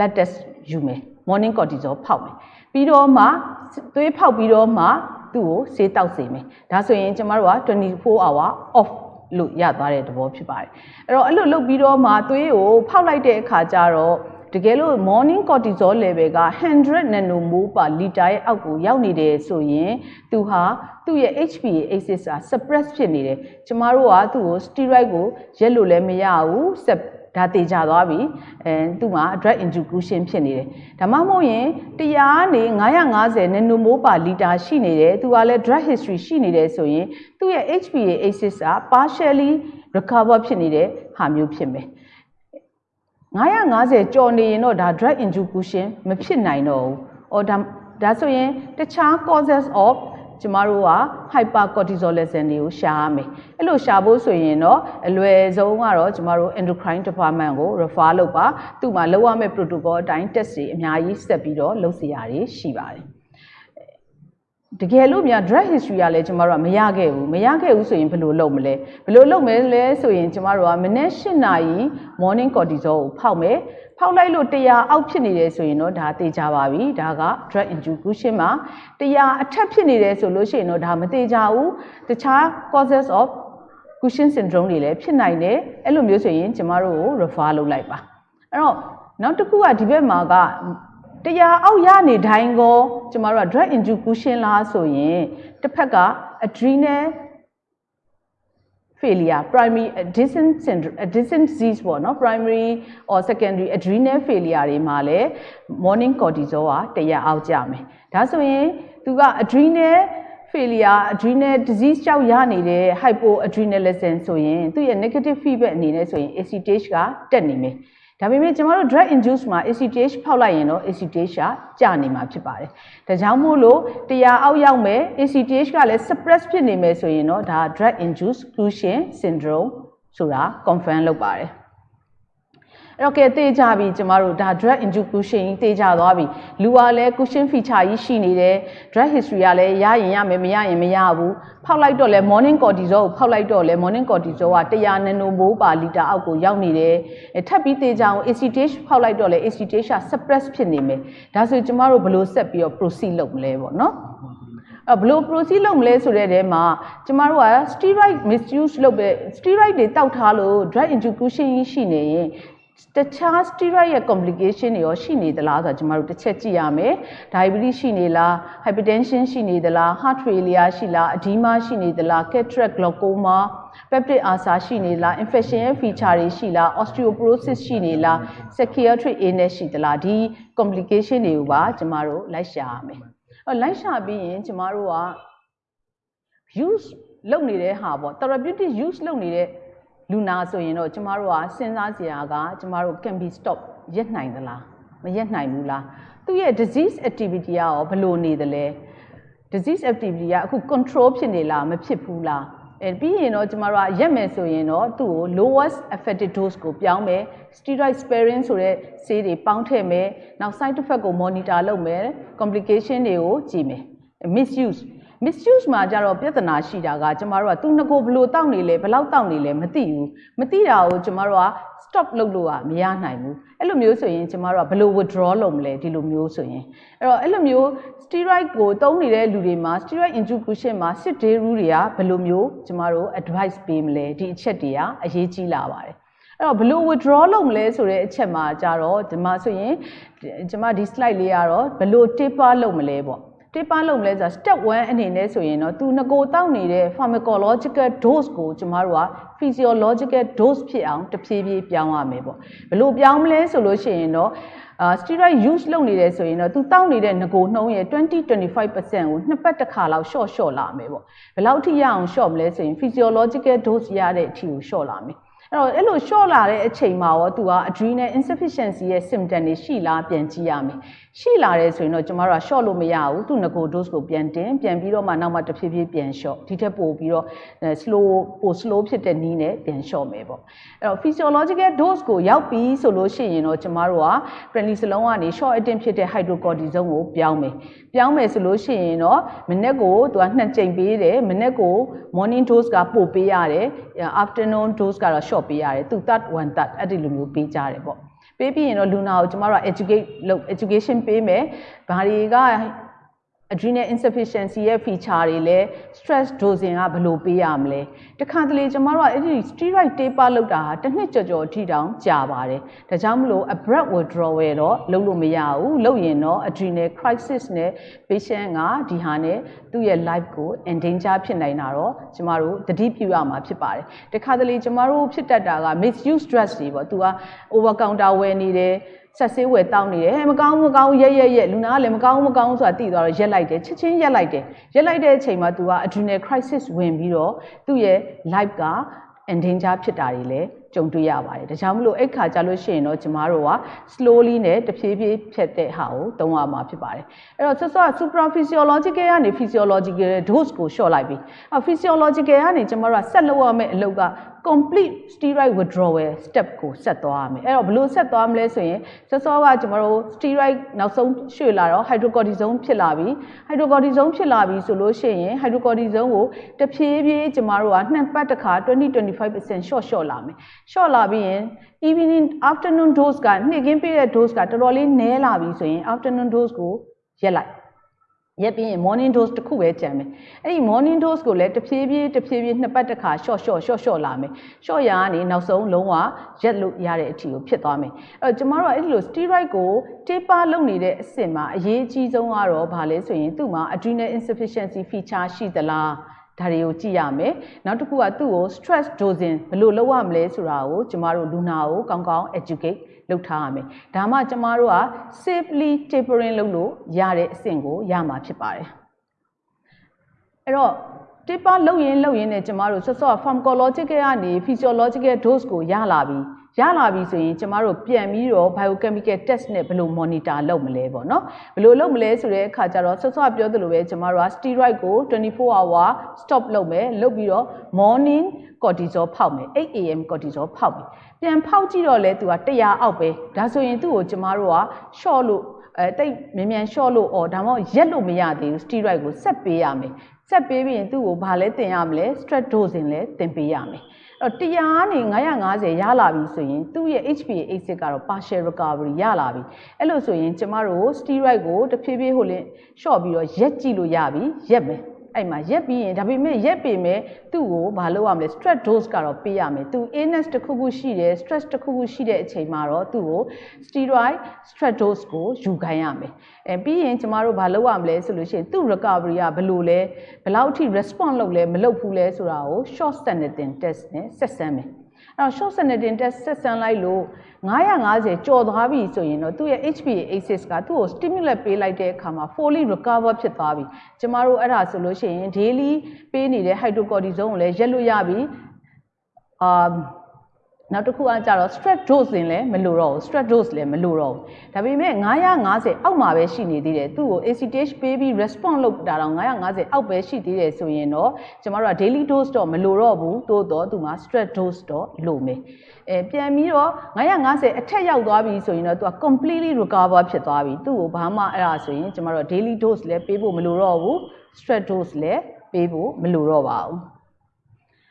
blood test ယူမယ် morning cortisol ဖောက်မယ်ပြီးတော့မှသွေးဖောက်ပြီးတော့မှသူ့ကိုဆေးတောက်စေမယ်ဒါဆိုရင်ကျမတို့က24 hour off လို့ရသွားတဲ့သဘောဖြစ်ပါတယ်အဲ့တော့အဲ့လိုလုပ်ပြီးတော့မှသွေးကိုဖောက်လိုက်တဲ့အခါကျတော့တကယ်လို့ morning cortisol level က100 nanomole per liter ရဲ့အောက်ကိုရောက်နေတယ်ဆိုရင်သူဟာသူ့ရဲ့ HPA axis က suppress ဖြစ်နေတယ်ကျမတို့ကသူ့ကို steroid ကိုရက်လို့လည်းမရဘူး ဒါတေချာသွားပြီအဲသူ့မှာ drug introduction ဖြစ်နေတယ်ဒါမှမဟုတ်ရင်တရားနေ950 nanomole per liter ရှိနေတယ်သူကလည်း drug history ရှိနေတယ်ဆိုရင်သူ့ရဲ့ HPA axis က partially recover ဖြစ်နေတဲ့ဟာမျိုးဖြစ်မယ်950ကျော်နေရင်တော့ဒါ drug introduction မဖြစ်နိုင်တော့ဘူး။အော်ဒါဒါဆိုရင်တခြား causes of ကျမတို့က hypercortisolism တွေကိုရှာရမယ်အဲ့လိုရှာဖို့ဆိုရင်တော့အလွယ်ဆုံးကတော့ကျမတို့ endocrine department ကို refer လုပ်ပါသူ့မှာလုပ်ရမယ့် protocol အတိုင်း test တွေအများကြီးဆက်ပြီးတော့လုပ်စီရတွေရှိပါတယ် တကယ်လို့များ drug history ကလည်းကျမတို့ကမရခဲ့ဘူးမရခဲ့ဘူးဆိုရင်ဘယ်လိုလုပ်မလဲဘယ်လိုလုပ်မလဲဆိုရင်ကျမတို့ကမနေ့၈နာရီ morning cortisol ကိုဖောက်မယ်ဖောက်လိုက်လို့100အောက်ဖြစ်နေတယ်ဆိုရင်တော့ဒါသိကြပါပြီဒါက drug induction မှာ100အထက်ဖြစ်နေတယ်ဆိုလို့ရှိရင်တော့ဒါမသိကြဘူးတခြား causes of Cushing syndrome တွေလည်းဖြစ်နိုင်တယ်အဲ့လိုမျိုးဆိုရင်ကျမတို့ကို refer လုပ်လိုက်ပါအဲ့တော့နောက်တစ်ခုကဒီဘက်မှာက တရားအောက်ရနေတိုင်းကိုကျမတို့က drug induction လားဆိုရင်တစ်ဖက်က adrenal failure primary addiction syndrome addiction disease ပေါ့နော် primary or secondary adrenal failure တွေမှာလည်း morning cortisol ကတရားအောက်ကြမယ်ဒါဆိုရင်သူက adrenal failure adrenal disease ကြောင့်ရနေတဲ့ hypoadrenalism ဆိုရင်သူ့ရဲ့ negative feedback အနေနဲ့ဆိုရင် ACTH ကတက်နေမယ် ဒါပေမဲ့ကျမတို့ drug induce မှာ ACTH ဖောက်လိုက်ရင်တော့ ACTH ကကျနေမှာဖြစ်ပါတယ်။ဒါကြောင့်မို့လို့တရားအောက်ရောက်မယ် ACTH ကလည်း suppress ဖြစ်နေမယ်ဆိုရင်တော့ဒါ drug induced Cushing syndrome ဆိုတာ confirm လုပ်ပါတယ်။ အဲ့တော့ကဲသိကြပြီကျမတို့ဒါ drug induction သိကြသွားပြီလူကလည်း cushion feature ကြီးရှိနေတယ် drug history ကလည်းရရင်ရမယ်မရရင်မရဘူးဖောက်လိုက်တော့လဲ morning cortisol ကိုဖောက်လိုက်တော့လဲ morning cortisol က100 nanomole per liter အောက်ကိုရောက်နေတယ်ထပ်ပြီးသိကြအောင် ACTH ဖောက်လိုက်တော့လဲ ACTH က suppress ဖြစ်နေမယ်ဒါဆိုကျမတို့ဘယ်လိုဆက်ပြီးတော့ proceed လုပ်မလဲပေါ့နော်အဲ့ဘလို့ proceed လုပ်မလဲဆိုတဲ့တဲမှာကျမတို့က steroid misuse လုပ်ပဲ steroid တွေတောက်ထားလို့ drug induction ရှိနေရင် တခြား steroid ရဲ့ complication တွေရောရှိနေသလားဆိုတာကျွန်တော်တို့တစ်ချက်ကြည့်ရမယ်။ diabetes ရှိနေလား hypertension ရှိနေသလား heart failure ရှိလား edema ရှိနေသလား cataract glaucoma peptic ulcer ရှိနေလား infection ရဲ့ feature တွေရှိလား osteoporosis ရှိနေလား psychiatric illness ရှိသလားဒီ complication တွေကိုပါကျမတို့လိုက်ရှာရမယ်။အဲလိုက်ရှာပြီးရင်ကျမတို့က use လုပ်နေတဲ့ဟာပေါ့ therapeutic use လုပ်နေတဲ့ လူနာဆိုရင်တော့ကျမတို့ကစဉ်းစားစရာကကျမတို့ can be stop ရက်နိုင်သလားမရက်နိုင်ဘူးလားသူ့ရဲ့ disease activity ကရောဘယ်လိုနေသလဲ disease activity ကအခု control ဖြစ်နေလားမဖြစ်ဘူးလားအဲပြီးရင်တော့ကျမတို့ကရက်မယ်ဆိုရင်တော့သူ့ကို lowest effective dose ကိုပြောင်းမယ် steroid sparing ဆိုတဲ့ဆေးတွေပေါင်းထည့်မယ်နောက် side effect ကို monitor လုပ်မယ် complication တွေကိုကြည့်မယ် misuse misuse မှာကြတော့ပြဿနာရှိတာကကျမတို့ကသူငကိုဘလို့တောက်နေလဲဘလောက်တောက်နေလဲမသိဘူးမသိတာကိုကျမတို့က stop လုပ်လို့ကမရနိုင်ဘူးအဲ့လိုမျိုးဆိုရင်ကျမတို့ကဘလို့ withdraw လုပ်မလဲဒီလိုမျိုးဆိုရင်အဲ့တော့အဲ့လိုမျိုး steroid ကိုသုံးနေတဲ့လူတွေမှာ steroid injection မှာ sit day rule တွေကဘယ်လိုမျိုးကျမတို့ advice ပေးမလဲဒီအချက်တွေကအရေးကြီးလာပါတယ်အဲ့တော့ဘလို့ withdraw လုပ်မလဲဆိုတဲ့အချက်မှာကြတော့ဒီမှာဆိုရင်ကျမဒီ slide လေးကတော့ဘလို့ taper လုပ်မလဲပေါ့ တိပလုံးလဲဆို step 1အနေနဲ့ဆိုရင်တော့သူငကိုတောက်နေတဲ့ pharmacological dose ကိုကျမတို့က physiological dose ဖြစ်အောင်တဖြည်းဖြည်းပြောင်းရမယ်ပေါ့ဘလို့ပြောင်းမလဲဆိုလို့ရှိရင်တော့အာ steroid use လုပ်နေတယ်ဆိုရင်တော့သူတောက်နေတဲ့ငကိုနှုံးရဲ့20-25%ကိုနှစ်ပတ်တစ်ခါလောက် short short လာမယ်ပေါ့ဘယ်လောက်ထိရအောင် short မလဲဆိုရင် physiological dose ရတဲ့အထိကို short လာမယ်အဲ့တော့အဲ့လို short လာတဲ့အချိန်မှာရောသူက adrenal insufficiency ရဲ့ symptom တွေရှိလားပြန်ကြည့်ရမယ်ရှိလာတယ်ဆိုရင်တော့ကျမတို့က short လို့မရဘူးသူ့ငကို dose ကိုပြန်တင်ပြန်ပြီးတော့မှနောက်မှတဖြည်းဖြည်းပြန် short ဒီထက်ပိုပြီးတော့ slow ပို slow ဖြစ်တဲ့နည်းနဲ့ပြန် short မယ်ပေါ့အဲ့တော့ physiological dose ကိုရောက်ပြီဆိုလို့ရှိရင်တော့ကျမတို့က prednisolone ကနေ short acting ဖြစ်တဲ့ hydrocortisone ကိုပြောင်းမယ်ပြောင်းမယ်ဆိုလို့ရှိရင်တော့မနေ့ကိုသူကနှစ်ကြိမ်ပေးတယ်မနေ့ကို morning dose ကပို့ပေးရတယ် afternoon dose ကတော့ short ပေးရတယ်သူ third one third အဲ့ဒီလိုမျိုးပေးကြတယ်ပေါ့ ပေးပြီးရင်တော့လူနာကိုကျမတို့က educate လုပ် education ပေးမယ်ဘာတွေက adrenal insufficiency ရဲ့ feature တွေလဲ stress dosing ကဘယ်လိုပေးရမလဲတခါတလေကျမတို့ကအဲ့ဒီ steroid taper လောက်တာဟာတစ်နှစ်ကြော်ကြော်ထိတောင်ကြာပါတယ်ဒါကြောင့်မလို့ abrupt withdrawal တော့လုပ်လို့မရဘူးလုပ်ရင်တော့ adrenal crisis နဲ့ patient ကဒီဟာနဲ့သူ့ရဲ့ life ကို endanger ဖြစ်နိုင်တာတော့ကျမတို့တတိပြုရမှာဖြစ်ပါတယ်တခါတလေကျမတို့ဖြစ်တတ်တာက misuse drugs တွေပေါ့သူက over counter ဝယ်နေတယ် ဆက်ဆေးဝယ်တောင်းနေတယ်ဟဲ့မကောင်းမကောင်းရက်ရက်ရက်လူနာကလည်းမကောင်းမကောင်းဆိုတာသိသွားတော့ရက်လိုက်တယ်ချက်ချင်းရက်လိုက်တယ်ရက်လိုက်တဲ့အချိန်မှာ तू က adrenal crisis ဝင်ပြီးတော့သူ့ရဲ့ life က endanger ဖြစ်တာတွေလည်းကြုံတွေ့ရပါတယ်ဒါကြောင့်မလို့အဲ့ခါကြလို့ရှိရင်တော့ကျမတို့က slowly နဲ့တဖြည်းဖြည်းဖြတ်တဲ့ဟာကိုသုံးရမှာဖြစ်ပါတယ်အဲ့တော့ဆော့ဆော့ supraphysiological ကနေ physiological dose ကို short လိုက်ပြီအဲ့ physiological ကနေကျမတို့ကဆက်လုပ်ရမယ့်အလုပ်က complete steroid withdrawal step ကိုဆက်သွားရမယ်အဲ့တော့ဘယ်လိုဆက်သွားမလဲဆိုရင်စောစောကကျွန်တော်တို့ steroid နောက်ဆုံးရွှေ့လာတော့ hydrocortisone ဖြစ်လာပြီ hydrocortisone ဖြစ်လာပြီဆိုလို့ရှိရင် hydrocortisone ကိုတဖြည်းဖြည်းကျွန်တော်တို့ကနှစ်ပတ်တစ်ခါ20-25% short short လာမယ် short လာပြီးရင် evening afternoon dose ကနေ့ကင်းပေးတဲ့ dose ကတော်တော်လေးနည်းလာပြီဆိုရင် afternoon dose ကိုရက်လိုက် ရက်ပြီးရင် morning dose တစ်ခုပဲကြံမယ်အဲ့ဒီ morning dose ကိုလည်းတဖြည်းဖြည်းတဖြည်းဖြည်းနှစ်ပတ်တစ်ခါ short short short short လာမယ် short ရာကနေနောက်ဆုံးလုံးဝရက်လို့ရတဲ့အထိကိုဖြစ်သွားမယ်အဲ့တော့ကျမတို့ကအဲ့ဒီလို steroid ကို taper လုပ်နေတဲ့အဆင့်မှာအရေးအကြီးဆုံးကတော့ဘာလဲဆိုရင်သူ့မှာ adrenal insufficiency feature ရှိသလားဒါတွေကိုကြည့်ရမယ်နောက်တစ်ခုကသူ့ကို stress dosing ဘယ်လိုလုပ်ရမလဲဆိုတာကိုကျမတို့လူနာကိုကောင်းကောင်း educate လုပ်ထားရမယ်ဒါမှကျမတို့က safely tapering လုပ်လို့ရတဲ့အဆင့်ကိုရမှာဖြစ်ပါတယ်အဲ့တော့ taper လုပ်ရင်လုပ်ရင်ねကျမတို့ဆော့ဆော့ pharmacological ကနေ physiological dose ကိုရလာပြီ ရလာပြီဆိုရင်ကျမတို့ပြန်ပြီးတော့ biochemical test နဲ့ဘယ်လို monitor လုပ်မလဲပေါ့နော်ဘယ်လိုလုပ်မလဲဆိုတဲ့အခါကျတော့ဆော့ဆော့ပြောသလိုပဲကျမတို့က steroid ကို24 hour stop လုပ်မယ်လုပ်ပြီးတော့ morning cortisol ဖောက်မယ် 8am cortisol ဖောက်မယ်ပြန်ဖောက်ကြည့်တော့လဲသူက100အောက်ပဲဒါဆိုရင်သူ့ကိုကျမတို့က short လို့အဲတိတ်မြန်မြန် short လို့အော်ဒါမှမဟုတ်ရက်လို့မရသေးဘူး steroid ကိုဆက်ပေးရမယ် ဆက်ပေးပြီးရင်သူ့ကိုဘာလဲတင်ရမလဲ stress dosing လဲတင်ပေးရမယ်အဲ့တော့တရားကနေ950ရလာပြီဆိုရင်သူ့ရဲ့ HPA acid ကတော့ partial recovery ရလာပြီအဲ့လိုဆိုရင်ကျမတို့ steroid ကိုတဖြည်းဖြည်းဟိုလင်း short ပြီးတော့ရက်ကြည့်လို့ရပြီရက်မယ် အဲ့မှာရက်ပြီးရင်ဒါပေမဲ့ရက်ပေမဲ့သူ့ကိုမလုပ်ရမလဲ stress dose ကတော့ပေးရမယ်သူ illness တစ်ခုခုရှိတယ် stress တစ်ခုခုရှိတဲ့အချိန်မှာတော့သူ့ကို steroid stress dose ကိုယူခိုင်းရမယ်အဲပြီးရင်ကျမတို့မလုပ်ရမလဲဆိုလို့ရှိရင်သူ့ recovery ကဘယ်လိုလဲဘယ်လောက်ထိ response လုပ်လဲမလုပ်ဘူးလဲဆိုတာကို short statin test နဲ့ဆက်ဆန်းမယ်အဲ့ တော့ short statin test ဆက်ဆန်းလိုက်လို့950ကျော်သွားပြီဆိုရင်တော့သူ့ရဲ့ HPA axis ကသူ့ကို stimulate ပေးလိုက်တဲ့အခါမှာ fully recover ဖြစ်သွားပြီကျမတို့အဲ့ဒါဆိုလို့ရှိရင် daily ပေးနေတဲ့ hydrocortisone ကိုလည်းရက်လို့ရပြီအာ နောက်တစ်ခုကကြတော့ stress dose ရင်လည်းမလိုတော့ဘူး stress dose လည်းမလိုတော့ဘူးဒါပေမဲ့950အောက်မှာပဲရှိနေသေးတယ်သူ့ကို ACTH ပေးပြီး response လုပ်တာတော့950အောက်ပဲရှိသေးတယ်ဆိုရင်တော့ကျမတို့က daily dose တော့မလိုတော့ဘူးသို့တော့သူမှာ stress dose တော့လိုမယ်အဲပြန်ပြီးတော့950အထက်ရောက်သွားပြီဆိုရင်တော့သူက completely recover ဖြစ်သွားပြီသူ့ကိုဘာမှအဲ့ဒါဆိုရင်ကျမတို့ daily dose လည်းပေးဖို့မလိုတော့ဘူး stress dose လည်းပေးဖို့မလိုတော့ပါဘူး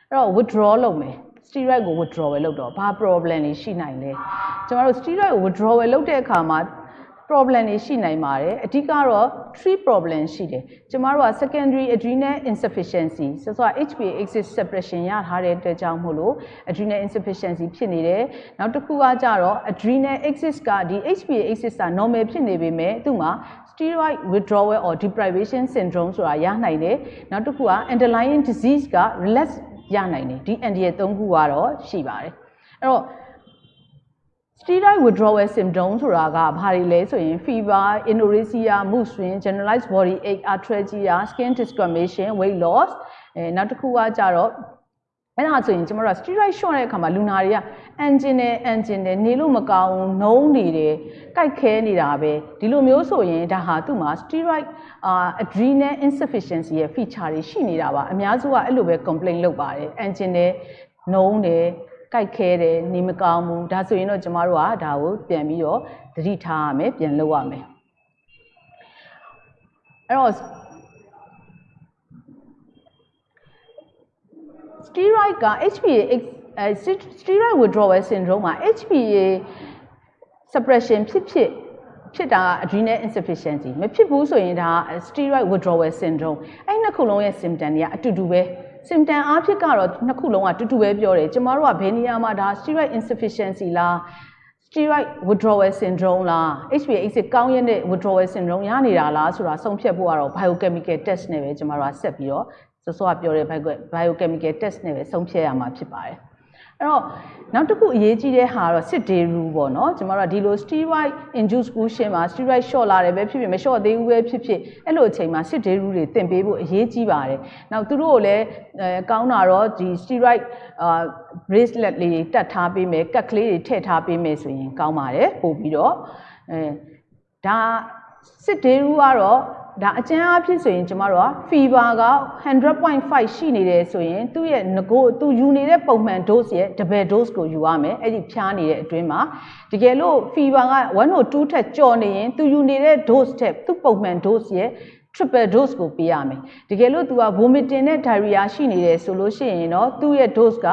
အဲ့တော့ withdraw လုပ်မယ် steroid ကို withdrawal လုပ်တော့ဘာ problem တွေရှိနိုင်လဲကျမတို့ steroid ကို withdrawal လုပ်တဲ့အခါမှာ problem တွေရှိနိုင်ပါတယ်အဓိကတော့ three problem ရှိတယ်ကျမတို့က secondary adrenal insufficiency ဆိုတော့ HPA axis suppression ရထားတဲ့အတွက်ကြောင့်မို့လို့ adrenal insufficiency ဖြစ်နေတယ်နောက်တစ်ခုကကြတော့ adrenal axis ကဒီ HPA axis က normal ဖြစ်နေပေမဲ့သူ့မှာ steroid withdrawal or deprivation syndrome ဆိုတာရနိုင်တယ်နောက်တစ်ခုက underlying disease က relapse ရနိုင်တယ်ဒီ NDA ၃ခုကတော့ရှိပါတယ်အဲ့တော့ steroid withdrawal symptom ဆိုတာကဘာတွေလဲဆိုရင် fever, anorexia, mood swing, generalized body ache, arthralgia, skin discoloration, weight loss အဲနောက်တစ်ခုကကြတော့အဲ့ဒါဆိုရင်ကျမတို့ steroid shot တဲ့အခါမှာလူနာတွေက engine နဲ့ engine နဲ့နေလို့မကောင်းနှုံးနေတယ်ကြိုက်ခဲနေတာပဲဒီလိုမျိုးဆိုရင်ဒါဟာသူ့မှာ steroid အာ adrenal insufficiency ရဲ့ feature တွေရှိနေတာပါအများစုကအဲ့လိုပဲ complain လုပ်ပါတယ် engine နဲ့နှုံးတယ်ကြိုက်ခဲတယ်နေမကောင်းဘူးဒါဆိုရင်တော့ကျမတို့ကဒါကိုပြန်ပြီးတော့သတိထားရမယ်ပြန်လုပ်ရမယ်အဲ့တော့ steroid က HPA အဲ steroid withdrawal syndrome မှာ HPA suppression ဖြစ်ဖြစ်ဖြစ်တာ adrenal insufficiency မဖြစ်ဘူးဆိုရင်ဒါ steroid withdrawal syndrome အဲ့နှစ်ခုလုံးရဲ့ symptom တွေကအတူတူပဲ symptom အားဖြင့်ကတော့နှစ်ခုလုံးကတူတူပဲပြောတယ်ကျမတို့ကဘယ်နေရာမှာဒါ steroid insufficiency လား steroid withdrawal syndrome လား HPA acid ကောင်းရတဲ့ withdrawal syndrome ရနေတာလားဆိုတာဆုံးဖြတ်ဖို့ကတော့ biochemical test နဲ့ပဲကျမတို့ကဆက်ပြီးတော့စောစောကပြောတဲ့ biochemical test နဲ့ပဲဆုံးဖြတ်ရမှာဖြစ်ပါတယ် အဲ့တော့နောက်တစ်ခုအရေးကြီးတဲ့ဟာကတော့ sit day rule ပေါ့နော်ကျမတို့ကဒီလို steroid induced cushion မှာ steroid short လာတယ်ပဲဖြစ်ဖြစ်မ short သေးဘူးပဲဖြစ်ဖြစ်အဲ့လိုအချိန်မှာ sit day rule တွေသင်ပေးဖို့အရေးကြီးပါတယ်နောက်သူတို့ကိုလည်းအဲကောင်းတာတော့ဒီ steroid အာ bracelet လေးတွေတက်ထားပေးမယ်ကတ်ကလေးတွေထည့်ထားပေးမယ်ဆိုရင်ကောင်းပါတယ်ပို့ပြီးတော့အဲဒါ sit day rule ကတော့ ဒါအကျဉ်းအားဖြင့်ဆိုရင်ကျမတို့က fever က100.5ရှိနေတယ်ဆိုရင်သူ့ရဲ့ငကိုသူယူနေတဲ့ပုံမှန် dose ရဲ့ double dose ကိုယူရမယ်အဲ့ဒီဖြားနေတဲ့အတွင်းမှာတကယ်လို့ fever က102ထက်ကျော်နေရင်သူယူနေတဲ့ dose ထက်သူ့ပုံမှန် dose ရဲ့ triple dose ကိုပေးရမယ်တကယ်လို့ तू က vomiting နဲ့ diarrhea ရှိနေတယ်ဆိုလို့ရှိရင်တော့သူ့ရဲ့ dose က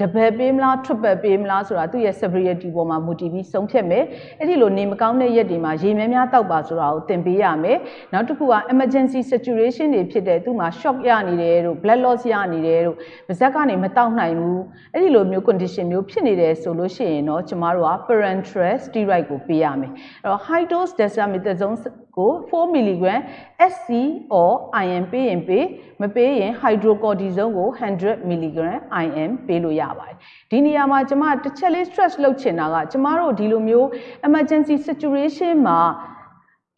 double ပေးမလား triple ပေးမလားဆိုတာသူ့ရဲ့ severity ပေါ်မှာမူတည်ပြီးဆုံးဖြတ်မယ်အဲ့ဒီလိုနေမကောင်းတဲ့ရက်တွေမှာရေများများတောက်ပါဆိုတာကိုသင်ပေးရမယ်နောက်တစ်ခုက emergency saturation တွေဖြစ်တဲ့သူ့မှာ shock ရနေတယ်တို့ blood loss ရနေတယ်တို့ပါဇက်ကနေမတောက်နိုင်ဘူးအဲ့ဒီလိုမျိုး condition မျိုးဖြစ်နေတယ်ဆိုလို့ရှိရင်တော့ကျမတို့က parenteral steroid ကိုပေးရမယ်အဲ့တော့ high dose dexamethasone ကို4 mg SC or IM ပေးရင်ပေးမပေးရင် hydrocortisone ကို100 mg IM ပေးလို့ရပါတယ်ဒီနေရာမှာကျမတစ်ချက်လေး stress လုပ်ချင်တာကကျမတို့ဒီလိုမျိုး emergency situation မှာ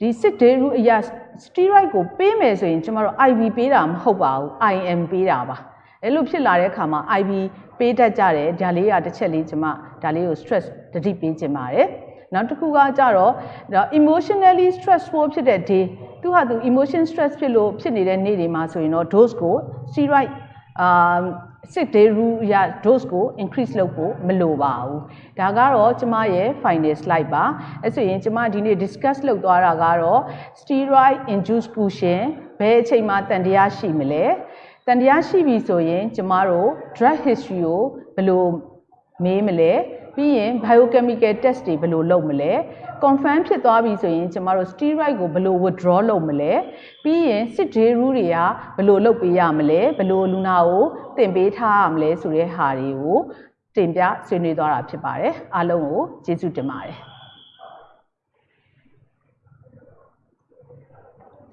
ဒီစစ်တေရူအရာ steroid ကိုပေးမယ်ဆိုရင်ကျမတို့ IV ပေးတာမဟုတ်ပါဘူး IM ပေးတာပါအဲ့လိုဖြစ်လာတဲ့အခါမှာ IV ပေးတတ်ကြတယ်ဒါလေးကတစ်ချက်လေးကျမဒါလေးကို stress တတိပေးခြင်းပါတယ် နောက်တစ်ခုကကြတော့ဒါ emotionally stressful ဖြစ်တဲ့ day သူဟာသူ emotion stress ဖြစ်လို့ဖြစ်နေတဲ့နေ့တွေမှာဆိုရင်တော့ dose ကို steroid အာ sick day rule ရ dose ကို increase လုပ်ဖို့မလိုပါဘူးဒါကတော့ကျမရဲ့ final slide ပါအဲဆိုရင်ကျမဒီနေ့ discuss လုပ်သွားတာကတော့ steroid induced cushion ဘယ်အချိန်မှာတန်တရားရှိမလဲတန်တရားရှိပြီဆိုရင် ကျမတို့ drug history ကိုဘယ်လိုမေးမလဲ ပြီးရင် biochemical test တွေဘယ်လိုလုပ်မလဲ confirm ဖြစ်သွားပြီဆိုရင်ကျမတို့ steroid ကိုဘယ်လို withdraw လုပ်မလဲပြီးရင် sit day rule တွေကဘယ်လိုလုပ်ပေးရမလဲဘယ်လိုလူနာကိုတင်ပေးထားရမလဲဆိုတဲ့ဟာတွေကိုတင်ပြဆွေးနွေးသွားတာဖြစ်ပါတယ်အားလုံးကိုကျေးဇူးတင်ပါတယ်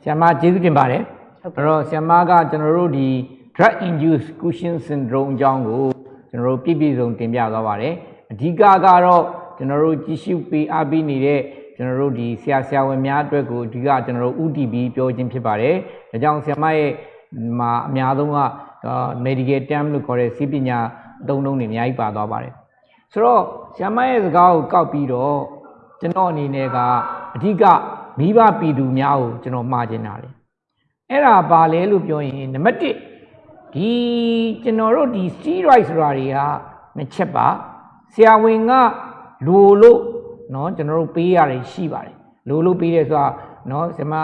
ဆရာမကျေးဇူးတင်ပါတယ်ဟုတ်ကဲ့အဲ့တော့ဆရာမကကျွန်တော်တို့ဒီ drug induced cushion syndrome အကြောင်းကိုကျွန်တော်တို့ပြည့်ပြည့်စုံတင်ပြသွားပါတယ် အဓိကကတော့ကျွန်တော်တို့ကြည့်ရှုပေးအားပေးနေတဲ့ကျွန်တော်တို့ဒီဆရာဆရာဝန်များအတွက်ကိုအဓိကကျွန်တော်တို့ UTB ပြောခြင်းဖြစ်ပါတယ်ဒါကြောင့်ဆရာမရဲ့မှာအများဆုံးကဒါ medical term လို့ခေါ်တဲ့စီးပညာအသုံးအနှုန်းတွေအများကြီးပါသွားပါတယ်ဆိုတော့ဆရာမရဲ့စကားကိုကောက်ပြီးတော့ကျွန်တော်အနေနဲ့ကအဓိကမိဘပြည်သူများကိုကျွန်တော်မှားချင်တာလေအဲ့ဒါပါလဲလို့ပြောရင်နံပါတ်1ဒီကျွန်တော်တို့ဒီ steroid ဆိုတာတွေကနှစ်ချက်ပါ ဆရာဝန်ကလိုလို့เนาะကျွန်တော်တို့ပေးရတယ်ရှိပါတယ်လိုလို့ပေးတယ်ဆိုတာเนาะဆရာမ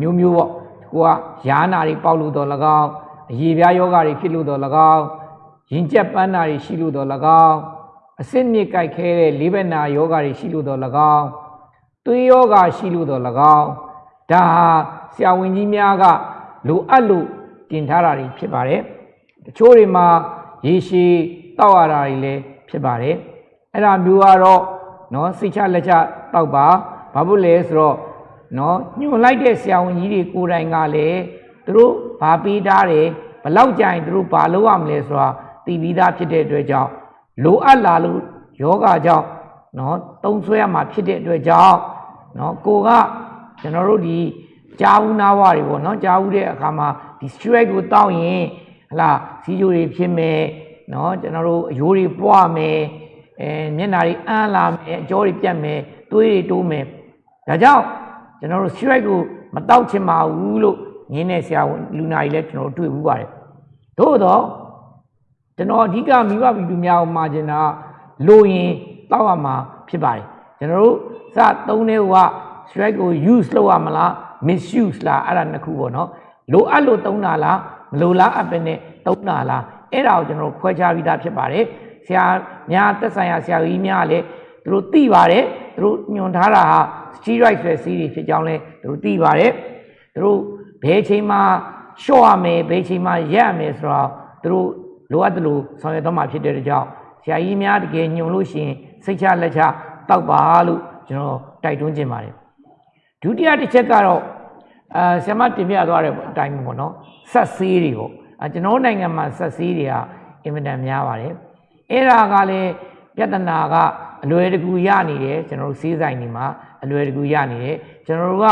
မျိုးမျိုးပေါ့ကိုကယာနာတွေပေါက်လို့တော့၎င်းအရေပြားယောဂတွေဖြစ်လို့တော့၎င်းရင်ကျက်ပန်းနာတွေရှိလို့တော့၎င်းအဆစ်မြစ်ကြိုက်ခဲတဲ့လေးဘက်နာယောဂတွေရှိလို့တော့၎င်းသွေးယောဂရှိလို့တော့၎င်းဒါဟာဆရာဝန်ကြီးများက လိုအပ်လို့တင်ထားတာတွေဖြစ်ပါတယ်တချို့တွေမှာရေရှည်တောက်ရတာတွေလည်းဖြစ်ပါတယ် အဲ့ဒါမျိုးကတော့နော်စိတ်ချလက်ချတောက်ပါဘာဖြစ်လဲဆိုတော့နော်ညွန်လိုက်တဲ့ဆရာဝန်ကြီးတွေကိုယ်တိုင်ကလည်းသူတို့ဘာပေးထားတယ်ဘလောက်ကြရင်သူတို့ဘာလုပ်ရမလဲဆိုတာသိပြီးသားဖြစ်တဲ့အတွက်ကြောင့်လိုအပ်လာလို့ယောဂကြောင့်နော်တုံးဆွဲရမှာဖြစ်တဲ့အတွက်ကြောင့်နော်ကိုကကျွန်တော်တို့ဒီကြာဘူးနာဝတွေပေါ့နော်ကြာဘူးတဲ့အခါမှာဒီ stress ကိုတောက်ရင်ဟလာစီဂျိုတွေဖြစ်မယ်နော်ကျွန်တော်တို့အယိုးတွေပွားမယ် အဲမျက်နှာတွေအန်းလာမယ်အကြောတွေပြတ်မယ်သွေးတွေတိုးမယ်ဒါကြောင့်ကျွန်တော်တို့ stress ကိုမတောက်ချင်ပါဘူးလို့ငင်းနေဆရာဝန်လူနာကြီးလည်းကျွန်တော်တို့တွေ့ဘူးပါတယ်သို့တော့ကျွန်တော်အဓိကမိဘပြည်သူများကိုမှာချင်တာလိုရင်တောက်ရမှာဖြစ်ပါတယ်ကျွန်တော်တို့စသုံးတဲ့ဟိုက stress ကို use လုပ်ရမလား misuse လားအဲ့ဒါနှစ်ခုပေါ့နော်လိုအပ်လို့သုံးတာလားမလိုလားအပ်ပဲနဲ့သုံးတာလားအဲ့ဒါကိုကျွန်တော်တို့ခွဲခြားပြီးသားဖြစ်ပါတယ် ဆရာများတက်ဆိုင်ရာဆရာကြီးများလည်းသူတို့သိပါတယ်သူတို့ညွှန်ထားတာဟာ steroid ဆိုတဲ့စီးတွေဖြစ်ကြောင်းလဲသူတို့သိပါတယ်သူတို့ဘယ်ချိန်မှာလျှော့ရမယ်ဘယ်ချိန်မှာရက်ရမယ်ဆိုတော့သူတို့လိုအပ်တယ်လို့ဆောင်ရွက်တော့မှာဖြစ်တဲ့အတွက်ကြောင့်ဆရာကြီးများတကယ်ညွှန်လို့ရှိရင်စိတ်ချလက်ချတောက်ပါလို့ကျွန်တော်တိုက်တွန်းခြင်းပါတယ်ဒုတိယတစ်ချက်ကတော့အာဆရာမတင်ပြသွားတဲ့အတိုင်းပေါ့နော်ဆက်ဆေးတွေပေါ့အာကျွန်တော်နိုင်ငံမှာဆက်ဆေးတွေကအင်မတန်များပါတယ် အဲ့ဒါကလည်းပြဿနာကအလွယ်တကူရနေတယ်ကျွန်တော်တို့ဆေးဆိုင်တွေမှာအလွယ်တကူရနေတယ်ကျွန်တော်တို့က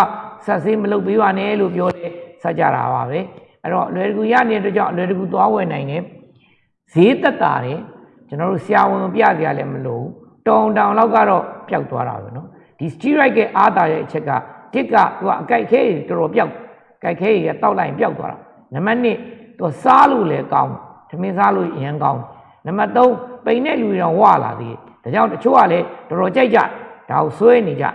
ဆက်ဆေးမလုပ်ပေးပါနဲ့လို့ပြောတယ်ဆက်ကြတာပါပဲအဲ့တော့အလွယ်တကူရနေတဲ့အတွက်ကြောင့်အလွယ်တကူသွားဝယ်နိုင်တယ်ဈေးသက်တာတယ်ကျွန်တော်တို့ဆရာဝန်ပြစရာလည်းမလိုဘူးတောင်တောင်လောက်ကတော့ပျောက်သွားတာပဲเนาะဒီ steroid ကအားတာရဲ့အချက်ကတစ်ကသူကအကြိုက်ခဲတွေတော်တော်ပျောက် ကြိုက်ခဲရတောက်လိုက်ရင်ပျောက်သွားတာနံပါတ်1သူစားလို့လည်းကောင်းသမင်းစားလို့အရင်ကောင်း နံပါတ်3ပိန်တဲ့လူတွေတော့ဝလာသေးတယ်ဒါကြောင့်တချို့ကလည်းတော်တော်ကြိုက်ကြဒါကိုဆွဲနေကြ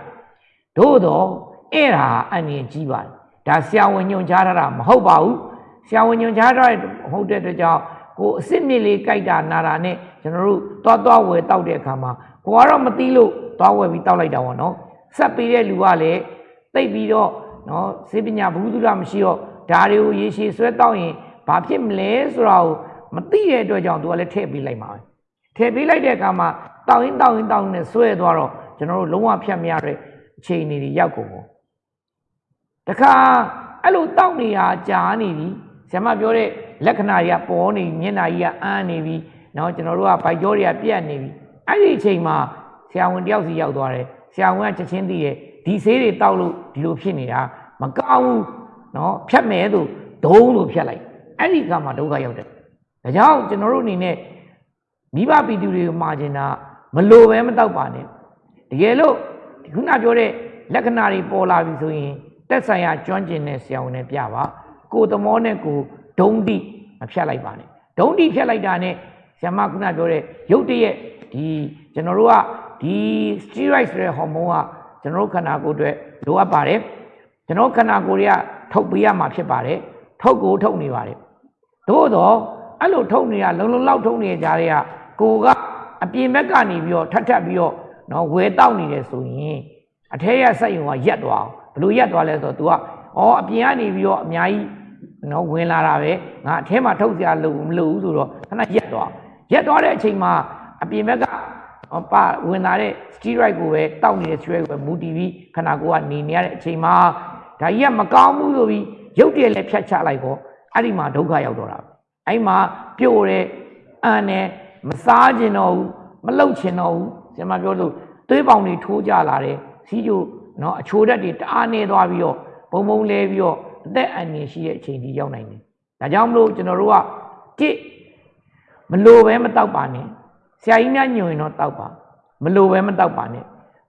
သို့တော့အဲ့ဒါအန်ရင်ကြီးပါတယ်ဒါဆရာဝန်ညွှန်ကြားထားတာမဟုတ်ပါဘူးဆရာဝန်ညွှန်ကြားထားတဲ့မဟုတ်တဲ့အတွက်ကြောင့်ကိုအစ်စ်မြစ်လေးကြိုက်တာနာတာနဲ့ကျွန်တော်တို့သွားသွားဝယ်တောက်တဲ့အခါမှာကိုကတော့မသိလို့သွားဝယ်ပြီးတောက်လိုက်တာပေါ့နော်ဆက်ပေးတဲ့လူကလည်းသိပ်ပြီးတော့နော်စေပညာဘူးသူရမရှိတော့ဒါတွေကိုရေရှည်ဆွဲတောက်ရင်ဘာဖြစ်မလဲဆိုတာကို မသိတဲ့အတွက်ကြောင့်သူကလည်းထည့်ပေးလိုက်မှာပဲထည့်ပေးလိုက်တဲ့အခါမှာတောက်ရင်တောက်ရင်တောက်ရင်ဆွဲသွားတော့ကျွန်တော်တို့လုံးဝဖြတ်မရတဲ့အခြေအနေတွေရောက်ကုန်ပေါ့တခါအဲ့လိုတောက်နေတာကြာနေပြီဆရာမပြောတဲ့လက္ခဏာတွေကပေါ်နေမျက်နှာကြီးကအန်းနေပြီเนาะကျွန်တော်တို့ကဗိုက်ကြောတွေကပြတ်နေပြီအဲ့ဒီအချိန်မှာဆရာဝန်တယောက်စီရောက်သွားတယ်ဆရာဝန်ကချက်ချင်းသိတယ်ဒီဆေးတွေတောက်လို့ဒီလိုဖြစ်နေတာမကောင်းဘူးเนาะဖြတ်မယ်ဆိုဒုံးလို့ဖြတ်လိုက်အဲ့ဒီကမှဒုက္ခရောက်တယ် ဒါကြောင့်ကျွန်တော်တို့အနေနဲ့မိဘပီတူတွေကိုမှာကျင်တာမလိုပဲမတောက်ပါနဲ့တကယ်လို့ဒီခုနပြောတဲ့လက္ခဏာတွေပေါ်လာပြီဆိုရင်တက်ဆိုင်ရာကျွမ်းကျင်တဲ့ဆရာဝန်နဲ့ပြပါကိုသမောနဲ့ကိုဒုံတိမဖြတ်လိုက်ပါနဲ့ဒုံတိဖြတ်လိုက်တာနဲ့ဆရာမခုနပြောတဲ့ရုပ်တရက်ဒီကျွန်တော်တို့ကဒီ steroid ဆိုတဲ့ဟော်မုန်းကကျွန်တော်တို့ခန္ဓာကိုယ်အတွက်လိုအပ်ပါတယ်ကျွန်တော်ခန္ဓာကိုယ်တွေကထုတ်ပေးရမှာဖြစ်ပါတယ်ထုတ်ကိုထုတ်နေပါတယ်သို့တော့ အဲ့လိုထုတ်နေတာလုံလုံလောက်ထုတ်နေကြတဲ့ကကိုကအပြင်ဘက်ကနေပြီးတော့ထပ်ထပ်ပြီးတော့နော်ဝဲတောက်နေတယ်ဆိုရင်အထက်ရစက်ယုံကရက်သွားအောင်ဘလို့ရက်သွားလဲဆိုတော့ तू ကဩအပြင်ကနေပြီးတော့အများကြီးနော်ဝင်လာတာပဲငါအထဲမှာထုတ်စရာလို့မလို့ဘူးဆိုတော့ခဏရက်သွားရက်သွားတဲ့အချိန်မှာအပြင်ဘက်ကပါဝင်လာတဲ့ steroid ကိုပဲတောက်နေတဲ့ steroid ကိုပဲမူတည်ပြီးခန္ဓာကိုယ်ကနေနေရတဲ့အချိန်မှာဒါကြီးကမကောင်းဘူးဆိုပြီးရုပ်တရက်လည်းဖြတ်ချလိုက်တော့အဲ့ဒီမှာဒုက္ခရောက်တော့တာ အဲ့မှာပြို့တဲ့အန်နဲ့မစားကျင်တော့ဘူးမလှုပ်ချင်တော့ဘူးဆရာမပြောလို့သွေးပေါင်တွေထိုးကြလာတယ်စီးကျိုနော်အချိုဓာတ်တွေတအားနေသွားပြီးတော့ဘုံဘုံလဲပြီးတော့အသက်အန္တရာယ်ရှိတဲ့အချိန်ကြီးရောက်နိုင်တယ်ဒါကြောင့်မလို့ကျွန်တော်တို့ကတစ်မလိုပဲမတောက်ပါနဲ့ဆရာကြီးများညွှန်ရင်တော့တောက်ပါမလိုပဲမတောက်ပါနဲ့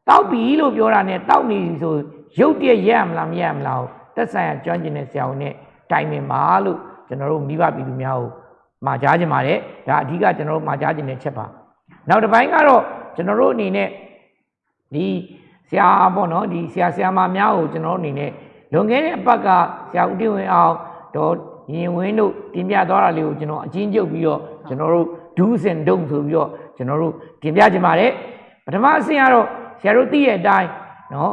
တောက်ပြီလို့ပြောတာနဲ့တောက်နေပြီဆိုရုပ်တရက်ရက်မလားမရက်မလားသက်ဆိုင်ရာကျွမ်းကျင်တဲ့ဆရာဝန်နဲ့တိုင်ပင်ပါလို့ ကျွန်တော်တို့မိဘပြည်သူများကိုမှာကြားခြင်းပါတယ်ဒါအဓိကကျွန်တော်တို့မှာကြားခြင်းတဲ့ချက်ပါနောက်တစ်ပိုင်းကတော့ကျွန်တော်တို့အနေနဲ့ဒီဆရာပေါ့နော်ဒီဆရာဆရာမများကိုကျွန်တော်တို့အနေနဲ့လွန်ခဲ့တဲ့အပတ်ကဆရာဦးတင်ဝင်အောင်တော့ရင်ဝင်းတို့တင်ပြသွားတာလေးကိုကျွန်တော်အချင်းချုပ်ပြီးတော့ကျွန်တော်တို့ do's and don'ts ဆိုပြီးတော့ကျွန်တော်တို့တင်ပြခြင်းပါတယ်ပထမအဆင့်ကတော့ဆရာတို့သိတဲ့အတိုင်းနော်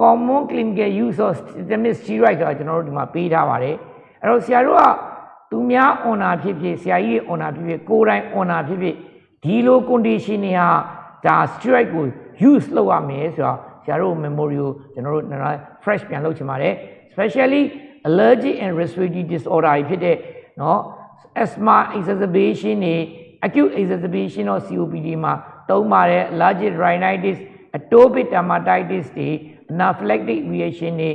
common clinical use of systemic steroid ဆိုတာကျွန်တော်တို့ဒီမှာပေးထားပါတယ် အဲ့တော့ဆရာတို့ကသူများ honor ဖြစ်ဖြစ်ဆရာကြီး honor ဖြစ်ဖြစ်ကိုယ်တိုင် honor ဖြစ်ဖြစ်ဒီလို condition တွေဟာဒါ steroid ကို use လုပ်ရမယ်ဆိုတော့ဆရာတို့ memory ကိုကျွန်တော်တို့ fresh ပြန်လုပ်ချင်ပါတယ် especially allergic and respiratory disorder တွေဖြစ်တဲ့เนาะ asthma exacerbation တွေ acute exacerbation of COPD မှာသုံးပါတယ် allergic rhinitis atopic dermatitis တွေ anaphylactic reaction တွေ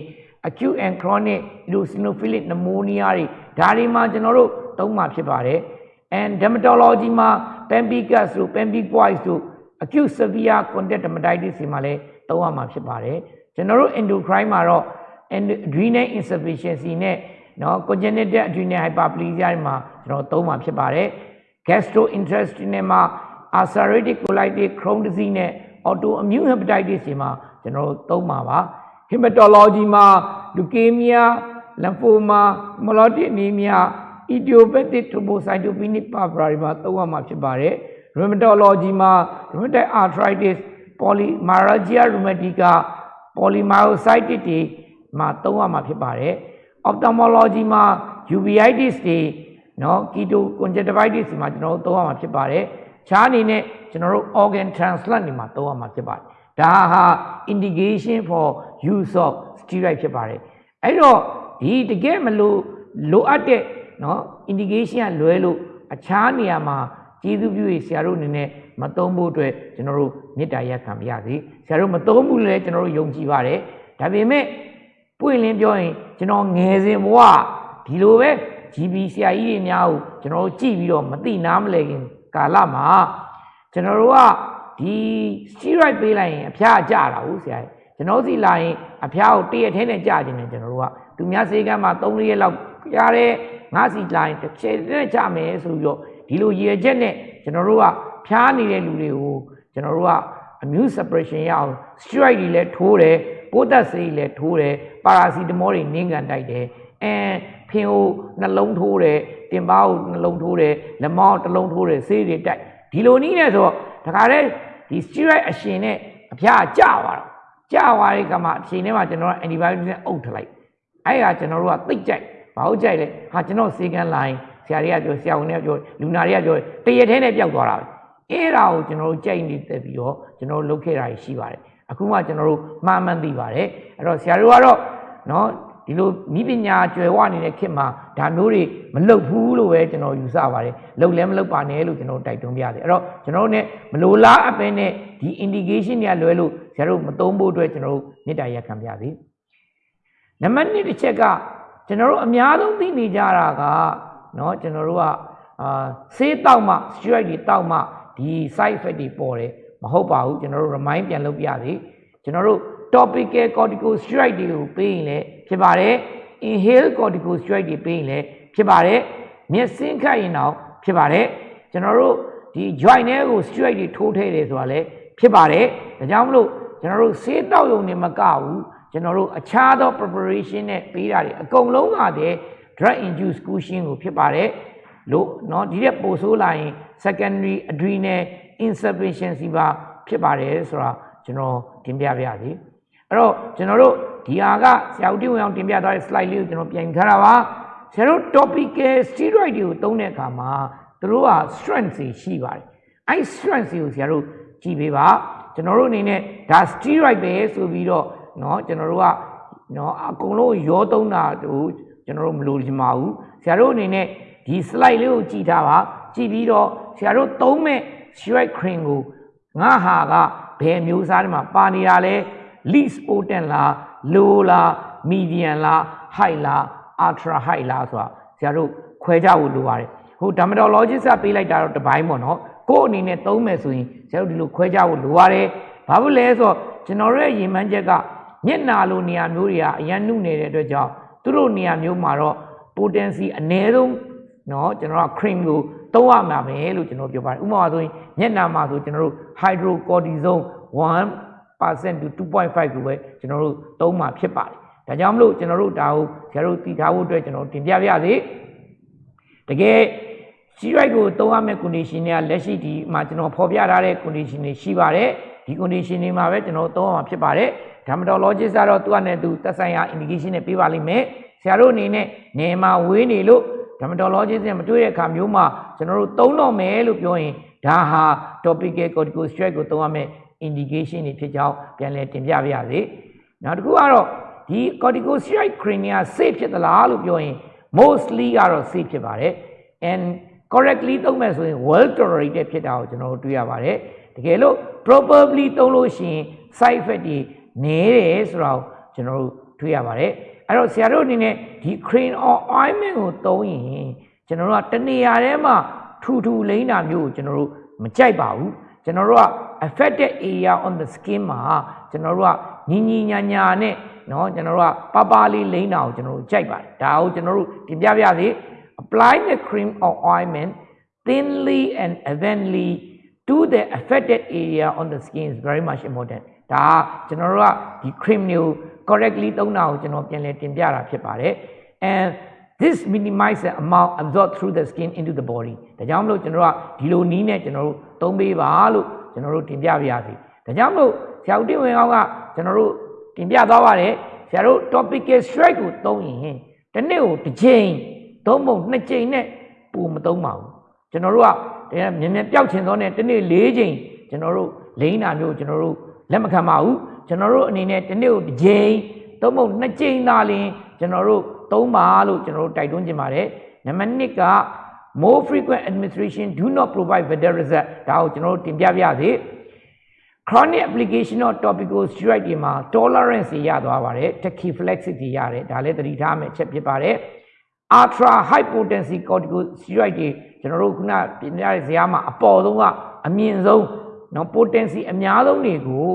acute and chronic eosinophilic pneumonia တွေဒါတွေမှာကျွန်တော်တို့သုံးမှာဖြစ်ပါတယ် and dermatology မှာ pemphigus တို့ pemphigoid တို့ acute severe contact dermatitis တွေမှာလည်းသုံးရမှာဖြစ်ပါတယ်ကျွန်တော်တို့ endocrine မှာတော့ adrenal insufficiency နဲ့နော် congenital adrenal hyperplasia တွေမှာကျွန်တော်သုံးမှာဖြစ်ပါတယ် gastrointestinal မှာ ulcerative colitis Crohn disease နဲ့ autoimmune hepatitis တွေမှာကျွန်တော်တို့သုံးမှာပါ hematology မှာ leukemia lymphoma myeloid anemia idiopathic thrombocytopenic purpura တွေမှာသုံးရမှာဖြစ်ပါတယ်။ rheumatology မှာ rheumatoid arthritis polymyalgia rheumatica polymyositis တွေမှာသုံးရမှာဖြစ်ပါတယ်။ ophthalmology မှာ uveitis တွေနော် keto conjunctivitis တွေမှာကျွန်တော်တို့သုံးရမှာဖြစ်ပါတယ်။ခြားအနေနဲ့ကျွန်တော်တို့ organ transplant တွေမှာသုံးရမှာဖြစ်ပါတယ် ဒါဟာ indication for use of steroid ဖြစ်ပါတယ်အဲ့တော့ဒီတကယ်မလို့လိုအပ်တဲ့เนาะ indication ကလွဲလို့အခြားနေရာမှာကျေးဇူးပြုရဆရာတို့အနေနဲ့မသုံးဖို့အတွက်ကျွန်တော်တို့မေတ္တာရက်ခံပါရစေဆရာတို့မသုံးဘူးလည်းကျွန်တော်တို့ယုံကြည်ပါတယ်ဒါပေမဲ့ပွင့်လင်းပြောရင်ကျွန်တော်ငယ်စဉ်ဘဝဒီလိုပဲ GB ဆရာကြီးတွေများကိုကျွန်တော်တို့ကြည့်ပြီးတော့မသိနားမလဲခင်ကာလမှာကျွန်တော်တို့က ဒီ steroid ပေးလိုက်ရင်အဖျားကျတာဟုတ်ဆရာကြီးကျွန်တော်စီလာရင်အဖျားကိုတရက်ထဲနဲ့ကြာခြင်းနဲ့ကျွန်တော်တို့ကသူများစေကမ်းမှာ3ရက်လောက်ရတဲ့ငါးစီလိုင်းတစ်ချက်နဲ့ကြမယ်ဆိုပြီးတော့ဒီလိုရည်ရွယ်ချက်နဲ့ကျွန်တော်တို့ကဖျားနေတဲ့လူတွေကိုကျွန်တော်တို့က immune suppression ရအောင် steroid တွေလည်းထိုးတယ်ပိုးသက်ဆေးတွေလည်းထိုးတယ်ပါရာစီတမောတွေနင်းကန်တိုက်တယ်အဲဖင်ကိုနှလုံးထိုးတယ်တင်ပါကိုနှလုံးထိုးတယ်လက်မောင်းတစ်လုံးထိုးတယ်ဆေးတွေတိုက် ဒီလိုနည်းနဲ့ဆိုတော့ဒါကြတဲ့ဒီ steroid အရှင်နဲ့အဖျားကျသွားတော့ကျသွားတဲ့ကမှအချိန်ထဲမှာကျွန်တော်က antibiotic နဲ့အုပ်ထလိုက်အဲ့ဒါကျွန်တော်တို့ကသိကြိုက်ဘာဟုတ်ကြိုက်လဲဟာကျွန်တော်စေကန်လိုင်းဆရာတွေကပြောဆရာဝန်တွေကပြောလူနာတွေကပြောတရက်ထဲနဲ့ပျောက်သွားတာပဲအဲ့ဒါကိုကျွန်တော်တို့ကြိုက်နေတက်ပြီးတော့ကျွန်တော်တို့လုပ်ခဲ့တာရှိပါတယ်အခုမှကျွန်တော်တို့မှားမှန်းသိပါတယ်အဲ့တော့ဆရာတို့ကတော့နော် ဒီလိုဤပညာကျွယ်ဝနေတဲ့ခေတ်မှာဒါမျိုးတွေမလုပ်ဘူးလို့ပဲကျွန်တော်ယူဆပါတယ်လုပ်လည်းမလုပ်ပါနဲ့လို့ကျွန်တော်တိုက်တွန်းပြတယ်အဲ့တော့ကျွန်တော်တို့ ਨੇ မလိုလားအပ်ပဲနဲ့ဒီ indication တွေကလွဲလို့ဆရာတို့မသုံးဖို့အတွက်ကျွန်တော်တို့မေတ္တာရက်ခံပြစေနံပါတ်1တစ်ချက်ကကျွန်တော်တို့အများဆုံးသိနေကြတာကเนาะကျွန်တော်တို့ကအာဆေးတောက်မှ steroid တွေတောက်မှဒီ side effect တွေပေါ်တယ်မဟုတ်ပါဘူးကျွန်တော်တို့ remind ပြန်လုပ်ပြသေးကျွန်တော်တို့ topical corticosteroid တွေကိုပေးရင်လည်း ဖြစ်ပါတယ် inhale corticosteroid တွေပေးရင်လည်းဖြစ်ပါတယ်မျက်စင်းခတ်ရင်တော့ဖြစ်ပါတယ်ကျွန်တော်တို့ဒီ joint တွေကို steroid တွေထိုးထည့်တယ်ဆိုတာလည်းဖြစ်ပါတယ်ဒါကြောင့်မလို့ကျွန်တော်တို့ဆေးတောက်ရုံနဲ့မကဘူးကျွန်တော်တို့အခြားသော preparation နဲ့ပေးတာတွေအကုန်လုံးကတည်း drug induced cushion ကိုဖြစ်ပါတယ်လို့เนาะဒီတဲ့ပို့ဆိုးလာရင် secondary adrenal insufficiency ပါဖြစ်ပါတယ်ဆိုတာကျွန်တော်တင်ပြပါရစေအဲ့တော့ကျွန်တော်တို့ ဒီဟာကဆရာဦးတင်ဝင်အောင်တင်ပြထားတဲ့ slide လေးကိုကျွန်တော်ပြန်ထားတာပါဆရာတို့ topical steroid တွေကိုသုံးတဲ့အခါမှာသူတို့က strength တွေရှိပါတယ်အဲ့ strength တွေကိုဆရာတို့ကြည့်ပေးပါကျွန်တော်တို့အနေနဲ့ဒါ steroid ပဲဆိုပြီးတော့เนาะကျွန်တော်တို့ကเนาะအကုန်လုံးရောသုံးတာတို့ကျွန်တော်တို့မလိုချင်ပါဘူးဆရာတို့အနေနဲ့ဒီ slide လေးကိုကြည့်ထားပါကြည့်ပြီးတော့ဆရာတို့သုံးမဲ့ steroid cream ကိုငါဟာကဘယ်မျိုးစားတွေမှာပါနေတာလဲ least potent လား low လား medium လား high လား ultra high လားဆိုတာဆရာတို့ခွဲကြဖို့လိုပါတယ်ဟို dermatologist ကပေးလိုက်တာတော့တစ်ပိုင်းပေါ့နော်ကို့အနေနဲ့သုံးမယ်ဆိုရင်ဆရာတို့ဒီလိုခွဲကြဖို့လိုပါတယ်ဘာဖြစ်လဲဆိုတော့ကျွန်တော်တို့ရဲ့ရင်မှန်းချက်ကမျက်နာလိုနေရာမျိုးတွေကအရန်နုနေတဲ့အတွက်ကြောင့်သူတို့နေရာမျိုးမှာတော့ potency အနည်းဆုံးเนาะကျွန်တော်က cream ကိုသုံးရမှာပဲလို့ကျွန်တော်ပြောပါတယ်ဥပမာဆိုရင်မျက်နှာမှာဆိုကျွန်တော်တို့ hydrocortisone 1% to 2.5ကိုပဲကျွန်တော်တို့သုံးမှာဖြစ်ပါတယ်ဒါကြောင့်မလို့ကျွန်တော်တို့ဒါကိုဆရာတို့တည်ထားဖို့အတွက်ကျွန်တော်တင်ပြပြစေတကယ်စီရိုက်ကိုသုံးရမယ့် condition တွေကလက်ရှိဒီမှာကျွန်တော်ဖော်ပြထားတဲ့ condition တွေရှိပါတယ်ဒီ condition တွေမှာပဲကျွန်တော်သုံးရမှာဖြစ်ပါတယ် dermatologist ကတော့သူ့အနေနဲ့သူသက်ဆိုင်ရာ indication နဲ့ပေးပါလိမ့်မယ်ဆရာတို့အနေနဲ့နေမှာဝေးနေလို့ dermatologist နဲ့မတွေ့တဲ့အခါမျိုးမှာကျွန်တော်တို့သုံးတော့မယ်လို့ပြောရင်ဒါဟာ topical corticosteroid ကိုသုံးရမယ့် indication တွေဖြစ်ကြောင်းပြန်လည်တင်ပြပါရစေနောက်တစ်ခုကတော့ဒီ corticosteroid cream က safe ဖြစ်သလားလို့ပြောရင် mostly ကတော့ safe ဖြစ်ပါတယ် and correctly သုံးမယ်ဆိုရင် well tolerated ဖြစ်တာကိုကျွန်တော်တို့တွေ့ရပါတယ်တကယ်လို့ probably သုံးလို့ရှိရင် side effect တွေနည်းတယ်ဆိုတော့ကျွန်တော်တို့တွေ့ရပါတယ်အဲ့တော့ဆရာတို့အနေနဲ့ဒီ cream or ointment ကိုသုံးရင်ကျွန်တော်တို့ကတနေရာထဲမှာထူထူလိမ့်တာမျိုးကိုကျွန်တော်တို့မကြိုက်ပါဘူးကျွန်တော်တို့က affected area on the skin မှာကျွန်တော်တို့ကညီညီညာညာနဲ့နော်ကျွန်တော်တို့ကပပလေးလိမ့်တာကိုကျွန်တော်တို့ကြိုက်ပါတယ်ဒါကိုကျွန်တော်တို့တင်ပြပြစီ apply the cream or ointment thinly and evenly to the affected area on the skin is very much important ဒါကျွန်တော်တို့ကဒီ cream မျိုး correctly သုံးတာကိုကျွန်တော်ပြန်လည်တင်ပြတာဖြစ်ပါတယ် and this minimize the amount absorbed through the skin into the body ဒါကြောင့်မလို့ကျွန်တော်တို့ကဒီလိုနီးနဲ့ကျွန်တော်တို့သုံးပေးပါလို့ ကျွန်တော်တို့တင်ပြပါရစေဒါကြောင့်မလို့ဆရာဦးတင်ဝင်အောင်ကကျွန်တော်တို့တင်ပြသွားပါတယ်ဆရာတို့ topical strike ကိုသုံးရင်တစ်နေ့ကိုတစ်ချိန်သုံးပုံနှစ်ချိန်နဲ့ပုံမသုံးပါဘူးကျွန်တော်တို့ကမြင်မြင်ပျောက်ချင်သောနဲ့တစ်နေ့၄ချိန်ကျွန်တော်တို့လိမ့်တာမျိုးကျွန်တော်တို့လက်မခံပါဘူးကျွန်တော်တို့အနေနဲ့တစ်နေ့ကိုတစ်ချိန်သုံးပုံနှစ်ချိန်သာလျှင်ကျွန်တော်တို့သုံးပါလို့ကျွန်တော်တို့တိုက်တွန်းချင်ပါတယ်နံပါတ်1က more frequent administration do not provide better result ဒါကိုကျွန်တော်တို့တင်ပြပြစေ chronic application of topical steroid တွေမှာ tolerance တွေရသွားပါတယ် tachyphylaxis တွေရတယ်ဒါလည်းသတိထားမယ်အချက်ဖြစ်ပါတယ် ultra high potency corticosteroid တွေကျွန်တော်တို့ခုနပြင်ရတဲ့ဇာတ်မှာအပေါ်ဆုံးကအမြင့်ဆုံးနော် potency အများဆုံးတွေကို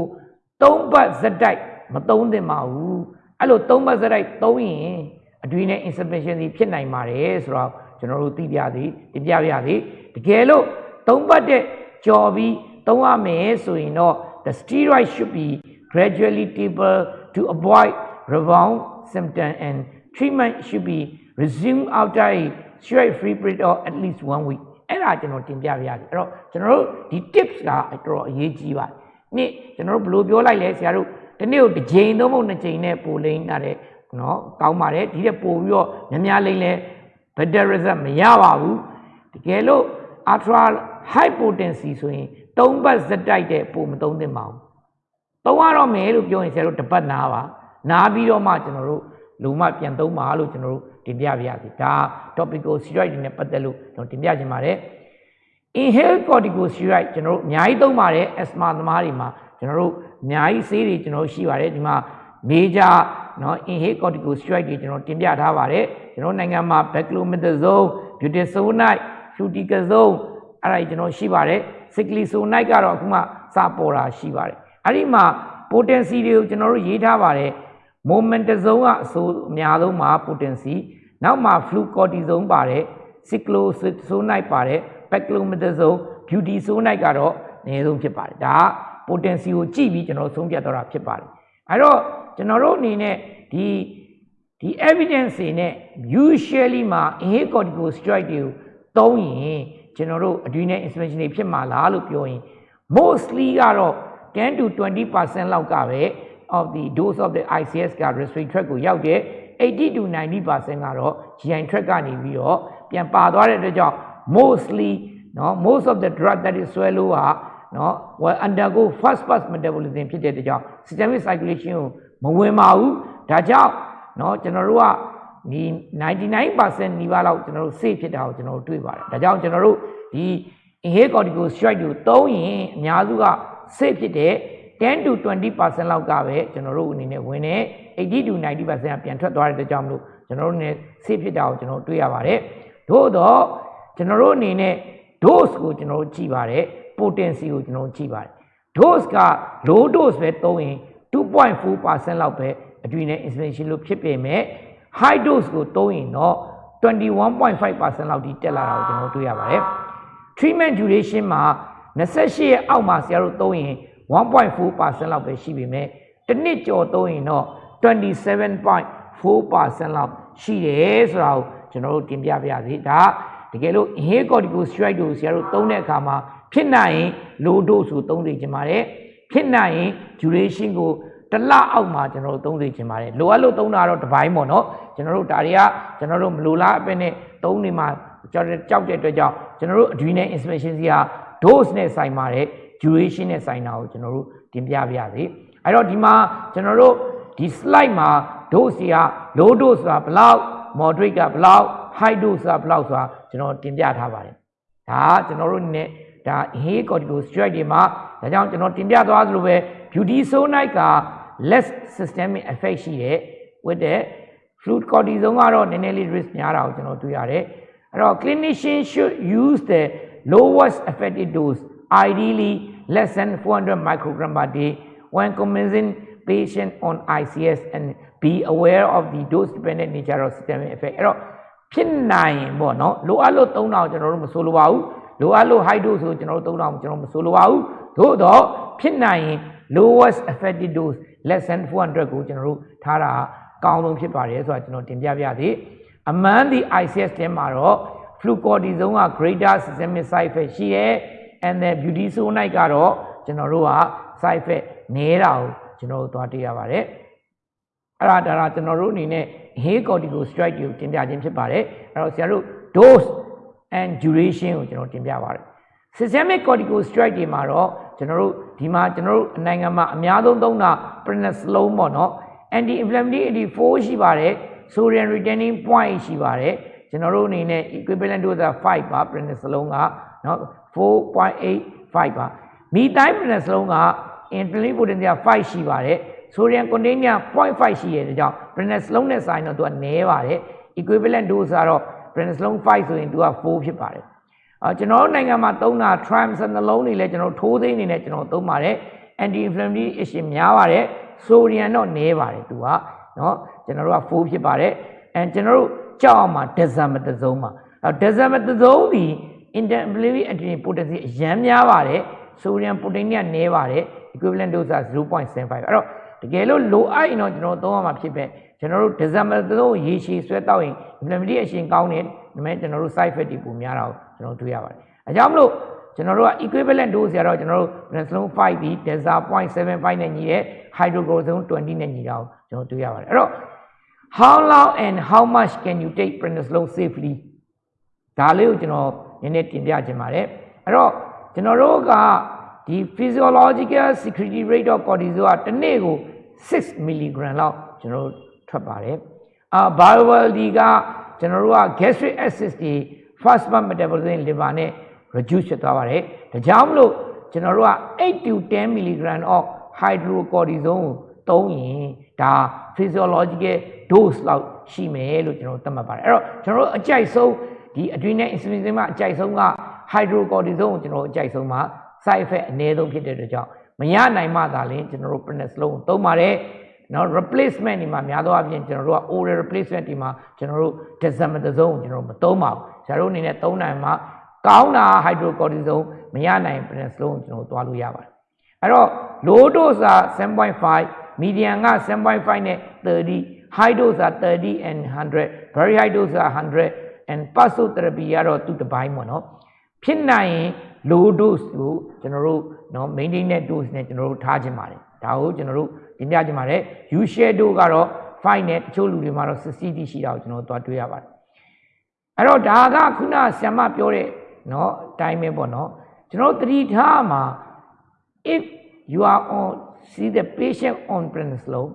သုံးပတ်ဇက်တိုက်မသုံးသင့်ပါဘူးအဲ့လိုသုံးပတ်စရိုက်သုံးရင်အတွင်းနဲ့ insufficiency ဖြစ်နိုင်ပါတယ်ဆိုတော့ ကျွန်တော်တို့သိပြသည်တင်ပြပြသည်တကယ်လို့သုံးပတ်တဲ့ကြော်ပြီးသုံးရမယ်ဆိုရင်တော့ the steroid should be gradually taper to avoid rebound symptom and treatment should be resumed after a steroid free period of at least 1 week အဲ့ဒါကျွန်တော်တင်ပြပြရတယ်အဲ့တော့ကျွန်တော်တို့ဒီ tips ကတော်တော်အရေးကြီးပါတယ်နေ့ကျွန်တော်တို့ဘယ်လိုပြောလိုက်လဲဆရာတို့ဒီနေ့ကိုတစ်ချိန်သုံးဖို့နှစ်ချိန်နဲ့ပိုလိမ့်တာတဲ့နော်ကောင်းပါတယ်ဒီတဲ့ပို့ပြီးတော့များများလိမ့်လဲ better result မရပါဘူးတကယ်လို့ ultra high potency ဆိုရင်၃ပတ်ဇက်တိုက်တဲ့ပို့မသုံးသင့်ပါဘူးသုံးရတော့မယ်လို့ပြောရင်ဆရာတို့တစ်ပတ်နားပါနားပြီးတော့မှကျွန်တော်တို့လူမှပြန်သုံးပါလို့ကျွန်တော်တို့တင်ပြပြရစီဒါ topical steroid တွေနဲ့ပတ်သက်လို့ကျွန်တော်တင်ပြချင်ပါတယ် inhale corticosteroid ကျွန်တော်တို့အများကြီးသုံးပါတယ် asthma သမားတွေမှာကျွန်တော်တို့အများကြီးဆေးတွေကျွန်တော်တို့ရှိပါတယ်ဒီမှာ major နော် inhaled corticosteroid တွေကျွန်တော်တင်ပြထားပါတယ်ကျွန်တော်နိုင်ငံမှာ beclomethasone budesonide fluticasone အဲ့ဒါကျွန်တော်ရှိပါတယ် cyclisonide ကတော့အခုမှစပေါ်တာရှိပါတယ်အဲ့ဒီမှာ potency တွေကိုကျွန်တော်တို့ရေးထားပါတယ် momentazone ကအဆိုအများဆုံးမှာ potency နောက်မှာ flucortisone ပါတယ် cyclosonide ပါတယ် beclomethasone budesonide ကတော့အနည်းဆုံးဖြစ်ပါတယ်ဒါက potency ကိုကြည့်ပြီးကျွန်တော်ဆုံးဖြတ်တော့တာဖြစ်ပါတယ်အဲ့တော့ ကျွန်တော်တို့အနေနဲ့ဒီဒီ evidence တွေနဲ့ usually မှာ inhale corticosteroid တွေကိုသုံးရင်ကျွန်တော်တို့ adrenal insufficiency တွေဖြစ်မှာလားလို့ပြောရင် mostly ကတော့10 to 20%လောက်ကပဲ of the dose of the ICS က respiratory tract ကိုရောက်တယ်80 to 90%ကတော့ GI tract ကနေပြီးတော့ပြန်ပါသွားတဲ့အတွက်ကြောင့် mostly เนาะ most of the drug that is swallow ဟာเนาะ will undergo fast fast metabolism ဖြစ်တဲ့အတွက်ကြောင့် systemic circulation ကို မဝင်ပါဘူးဒါကြောင့်เนาะကျွန်တော်တို့ကဒီ99%နီးပါးလောက်ကျွန်တော်တို့ safe ဖြစ်တာကိုကျွန်တော်တို့တွေ့ပါတယ်ဒါကြောင့်ကျွန်တော်တို့ဒီ inhale corticosteroid ကိုသုံးရင်အများစုက safe ဖြစ်တဲ့10 to 20%လောက်ကပဲကျွန်တော်တို့အနေနဲ့ဝင်တယ်80 to 90%ကပြန်ထွက်သွားတဲ့အတွက်ကြောင့်မလို့ကျွန်တော်တို့နဲ့ safe ဖြစ်တာကိုကျွန်တော်တွေ့ရပါတယ်သို့တော့ကျွန်တော်တို့အနေနဲ့ dose ကိုကျွန်တော်တို့ကြည့်ပါတယ် potency ကိုကျွန်တော်တို့ကြည့်ပါတယ် dose က low dose ပဲသုံးရင် 2.4%လောက်ပဲအတွင်းနဲ့ insulation လို့ဖြစ်ပေမဲ့ high dose ကိုသုံးရင်တော့21.5%လောက်ထိတက်လာတာကိုကျွန်တော်တွေ့ရပါတယ် treatment duration မှာ28ရက်အောက်မှာဆရာတို့သုံးရင်1.4%လောက်ပဲရှိပေမဲ့တစ်နှစ်ကျော်သုံးရင်တော့27.4%လောက်ရှိတယ်ဆိုတာကိုကျွန်တော်တို့တင်ပြပြစီဒါတကယ်လို့ inhale corticosteroid ကိုဆရာတို့သုံးတဲ့အခါမှာဖြစ်နိုင်ရင် low dose ကိုသုံးသိချင်ပါတယ် ဖြစ်နိုင်ရင် duration ကိုတစ်လအောက်မှာကျွန်တော်တို့သုံးသိချင်ပါတယ်လိုအပ်လို့သုံးတာတော့တစ်ပိုင်းပေါ့နော်ကျွန်တော်တို့ဒါတွေကကျွန်တော်တို့မလိုလားအပဲနဲ့သုံးနေမှာကြောက်ကြောက်တဲ့အတွက်ကြောင့်ကျွန်တော်တို့ adrenal insufficiency ဟာ dose နဲ့ဆိုင်ပါတယ် duration နဲ့ဆိုင်တာကိုကျွန်တော်တို့တင်ပြပါရစေအဲ့တော့ဒီမှာကျွန်တော်တို့ဒီ slide မှာ dose တွေက low dose ဆိုတာဘယ်လောက် moderate ကဘယ်လောက် high dose ဆိုတာဘယ်လောက်ဆိုတာကျွန်တော်တင်ပြထားပါတယ်ဒါကကျွန်တော်တို့အနေနဲ့ ဒါ inhale corticosteroid တွေမှာဒါကြောင့်ကျွန်တော်တင်ပြသွားသလိုပဲ budesonide က less systemic effect ရှိတယ် with the fluid cortisone ကတော့နည်းနည်းလေး risk များတာကိုကျွန်တော်တွေ့ရတယ်အဲ့တော့ clinician should use the lowest effective dose ideally less than 400 microgram per day when commencing patient on ICS and be aware of the dose dependent nature of systemic effect အဲ့တော့ဖြစ်နိုင်ရင်ပေါ့နော်လိုအပ်လို့3000ကျွန်တော်တို့မဆိုလိုပါဘူး လိုအပ်လို့ high dose ဆိုကျွန်တော်တို့3000ကျွန်တော်မဆိုလိုပါဘူးသို့တော့ဖြစ်နိုင်ရင် lowest effective dose less than 400ကိုကျွန်တော်တို့ထားတာအကောင်းဆုံးဖြစ်ပါတယ်ဆိုတာကျွန်တော်တင်ပြပြသေးအမှန်ဒီ ICS ထဲမှာတော့ flucortisone က greater systemic side effect ရှိရဲ and then budesonide ကတော့ကျွန်တော်တို့က side effect နည်းတာကိုကျွန်တော်တို့သွားတွေ့ရပါတယ်အဲ့ဒါဒါကျွန်တော်တို့အနေနဲ့ inhale corticosteroid ကိုတင်ပြခြင်းဖြစ်ပါတယ်အဲ့တော့ဆရာတို့ dose and duration ကိုကျွန်တော်တင်ပြပါတယ် systemic corticosteroid တွေမှာတော့ကျွန်တော်တို့ဒီမှာကျွန်တော်တို့နိုင်ငံမှာအများဆုံးသုံးတာ prednisolone ပေါ့နော် anti inflammatory 84ရှိပါတယ် sodium retaining point ရှိပါတယ်ကျွန်တော်တို့အနေနဲ့ equivalent dose 5ပါ prednisolone ကနော်4.85ပါ methyl prednisolone က insulin potency 5ရှိပါတယ် sodium content 0.5ရှိရတဲ့ကြောင့် prednisolone နဲ့ဆိုင်တော့သူကနည်းပါတယ် equivalent dose ကတော့ prednisolone 5ဆိုရင်သူက4ဖြစ်ပါတယ်အာကျွန်တော်တို့နိုင်ငံမှာသုံးတာ triamcinolone နှလုံးတွေလည်းကျွန်တော်ထိုးသိမ်းနေနဲ့ကျွန်တော်သုံးပါတယ် anti inflammatory agent များပါတယ် sodium တော့နည်းပါတယ်သူက เนาะကျွန်တော်တို့က4ဖြစ်ပါတယ် and ကျွန်တော်တို့ကြောက်အောင်မှာ decimal တစ်စုံမှာအဲ decimal တစ်စုံဒီ intermediate antigen potency အရန်များပါတယ် sodium protein ကနည်းပါတယ် equivalent dose က0.75အဲ့တော့တကယ်လို့လိုအပ်ရင်တော့ကျွန်တော်သုံးရမှာဖြစ်ပဲ ကျွန်တော်တို့ decimal တစ်စုံရေရှည်ဆွဲတောက်ရင် intermediate အရှင်ကောင်းတယ်ဒါပေမဲ့ကျွန်တော်တို့ side effect တွေပုံများတာကိုကျွန်တော်တွေ့ရပါတယ်အဲကြောင့်မလို့ကျွန်တော်တို့က equivalent dose ရတော့ကျွန်တော်တို့ penicillin 5ဒီ delta 0.75နဲ့ညီတဲ့ hydrocortisone 20နဲ့ညီတာကိုကျွန်တော်တွေ့ရပါတယ်အဲ့တော့ how long and how much can you take prednisolone safely ဒါလေးကိုကျွန်တော်နည်းနည်းတင်ပြချင်ပါတယ်အဲ့တော့ကျွန်တော်တို့ကဒီ physiological secretory rate of cortisol ကတစ်နေ့ကို6 mg လောက်ကျွန်တော်တို့ ထွက်ပါတယ်အာ bioavailability ကကျွန်တော်တို့က gastric acid တွေ fast fat metabolism liver နဲ့ reduce ဖြစ်သွားပါတယ်ဒါကြောင့်မလို့ကျွန်တော်တို့က8 to 10 mg of hydrocortisone ကိုသုံးရင်ဒါ physiological dose လောက်ရှိမယ်လို့ကျွန်တော်သတ်မှတ်ပါတယ်အဲ့တော့ကျွန်တော်တို့အကြိုက်ဆုံးဒီ adrenal insufficiency မှာအကြိုက်ဆုံးက hydrocortisone ကိုကျွန်တော်တို့အကြိုက်ဆုံးမှာ side effect အနည်းဆုံးဖြစ်တဲ့အတွက်ကြောင့်မရနိုင်မှသာလျှင်ကျွန်တော်တို့ prednisolone ကိုသုံးပါတယ် နော် replacement ဒီမှာများသောအားဖြင့်ကျွန်တော်တို့က oral replacement ဒီမှာကျွန်တော်တို့ dexamethasone ကိုကျွန်တော်တို့မသုံးပါဘူးဆရာတို့အနေနဲ့သုံးနိုင်မှာကောင်းတာ hydrocortisone မရနိုင် prednisolone ကိုကျွန်တော်တို့သွားလို့ရပါတယ်အဲ့တော့ low dose က7.5 medium က7.5နဲ့30 high dose က30 and 100 very high dose က100 and passo therapy ကတော့သူ့တစ်ပိုင်းပေါ့နော်ဖြစ်နိုင်ရင် low dose ကိုကျွန်တော်တို့နော် maintain တဲ့ dose နဲ့ကျွန်တော်တို့ထားခြင်းပါတယ်ဒါကိုကျွန်တော်တို့ တင်ပြခြင်းပါတယ် u share dose ကတော့5နဲ့တချို့လူတွေမှာတော့ 60တိရှိတာကိုကျွန်တော်တို့သွားတွေ့ရပါတယ်အဲ့တော့ဒါကခုနဆ iam ပြောတဲ့နော်အတိုင်းပဲပေါ့နော်ကျွန်တော်တို့သတိထားမှာ if you are on see the patient on prednisolone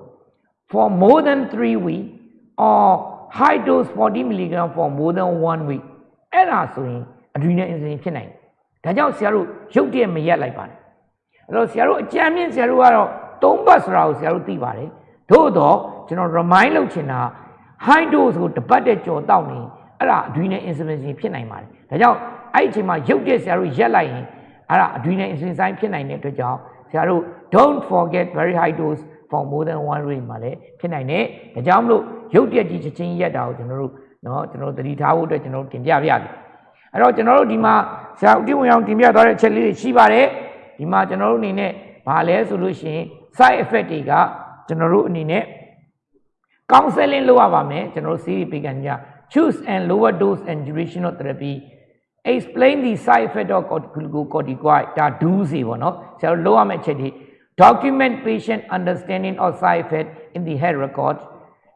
for more than 3 weeks or high dose 40 mg for more than 1 week အဲ့ဒါဆိုရင် adrenal insufficiency ဖြစ်နိုင်တယ်ဒါကြောင့်ဆရာတို့ရုပ်တရက်မရက်လိုက်ပါနဲ့အဲ့တော့ဆရာတို့အကြံမြင့်ဆရာတို့ကတော့ သုံးပတ်ဆိုတာကိုဆရာတို့သိပါတယ်သို့တော့ကျွန်တော် remind လုပ်ချင်တာ high dose ကိုတပတ်တဲ့ကြော်တောက်နေအဲ့ဒါ adrenal insufficiency ဖြစ်နိုင်ပါတယ်ဒါကြောင့်အဲ့ဒီအချိန်မှာရုပ်တဲ့ဆရာတို့ရက်လိုက်ရင်အဲ့ဒါ adrenal insufficiency ဖြစ်နိုင်တဲ့အတွက်ကြောင့်ဆရာတို့ don't forget very high dose for more than one rate မှာလည်းဖြစ်နိုင်တယ်ဒါကြောင့်မလို့ရုပ်တက်ကြီးချက်ချင်းရက်တာကိုကျွန်တော်တို့နော်ကျွန်တော်သတိထားဖို့အတွက်ကျွန်တော်တင်ပြပြတယ်အဲ့တော့ကျွန်တော်တို့ဒီမှာဆရာဦးတိဝင်အောင်တင်ပြထားတဲ့အချက်လေးတွေရှိပါတယ်ဒီမှာကျွန်တော်တို့အနေနဲ့ဘာလဲဆိုလို့ရှိရင် side effect တွေကကျွန်တော်တို့အနေနဲ့ counseling လုပ်ရပါမယ်ကျွန်တော်တို့ series ပေးကန်ကြ choose and lower dose and duration of therapy explain the side effect of glucocorticoid ဒါ do စီပေါ့နော်ဆရာတို့လုပ်ရမယ့်အချက်တွေ document patient understanding of side effect in the health record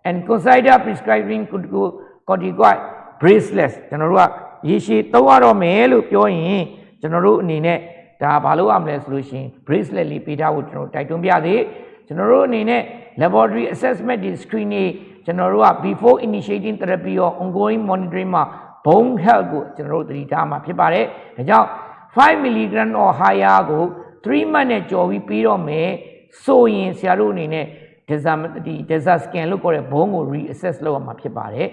and consider prescribing glucocorticoid bracelets ကျွန်တော်တို့ကရေရှည်သုံးရတော့မယ်လို့ပြောရင်ကျွန်တော်တို့အနေနဲ့ ဒါဘာလို့ရမလဲဆိုလို့ရှိရင် bracelet လေးပေးထားဖို့ကျွန်တော်တိုက်တွန်းပြသေးကျွန်တော်တို့အနေနဲ့ laboratory assessment ဒီ screen တွေကျွန်တော်တို့က before initiating therapy or ongoing monitoring မှာ bone health ကိုကျွန်တော်တို့သတိထားမှာဖြစ်ပါတယ်ဒါကြောင့်5 mg or higher ကို3 month နဲ့ကြော်ပြီးပြီးတော့မယ်ဆိုရင်ဆရာတို့အနေနဲ့ DEXA ဒီ DEXA scan လို့ခေါ်တဲ့ဘုံကို reassess လုပ်ရမှာဖြစ်ပါတယ်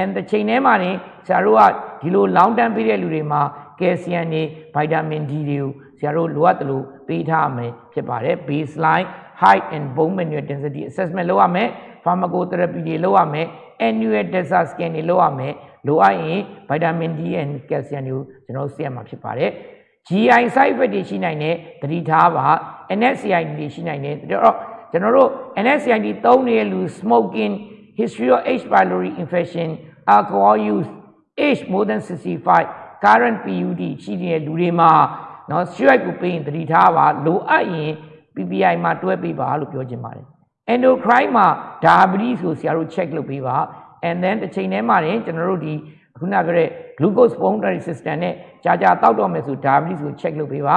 and တစ်ချိန်တည်းမှာနေဆရာတို့ကဒီလို long term ပေးတဲ့လူတွေမှာ calcium တွေ vitamin D တွေကို ဆရာတို့လိုအပ်တယ်လို့ပေးထားမယ်ဖြစ်ပါတယ် baseline height and bone mineral density assessment လုပ်ရမယ် pharmacotherapy တွေလုပ်ရမယ် annual DEXA scan တွေလုပ်ရမယ်လိုအပ်ရင် vitamin D and calcium တွေကိုကျွန်တော်ဆေးရမှာဖြစ်ပါတယ် GI side effect တွေရှိနိုင်တဲ့သတိထားပါ NSAID တွေရှိနိုင်တဲ့တော့ကျွန်တော်တို့ NSAID သုံးနေတဲ့လူ smoking history of H pylori infection alcohol use age more than 65 current PUD ရှိနေတဲ့လူတွေမှာ နော် strike ကိုပေးရင်တတိထားပါလိုအပ်ရင် PPI မှာတွဲပေးပါလို့ပြောချင်ပါတယ် endocrine မှာ diabetes ဆိုဆရာတို့ check လုပ်ပေးပါ and then တစ်ချိန်တည်းမှာတင်ကျွန်တော်တို့ဒီခုနကပြောတဲ့ glucose boundary system နဲ့ကြာကြာတောက်တော့မယ်ဆို diabetes ကို check လုပ်ပေးပါ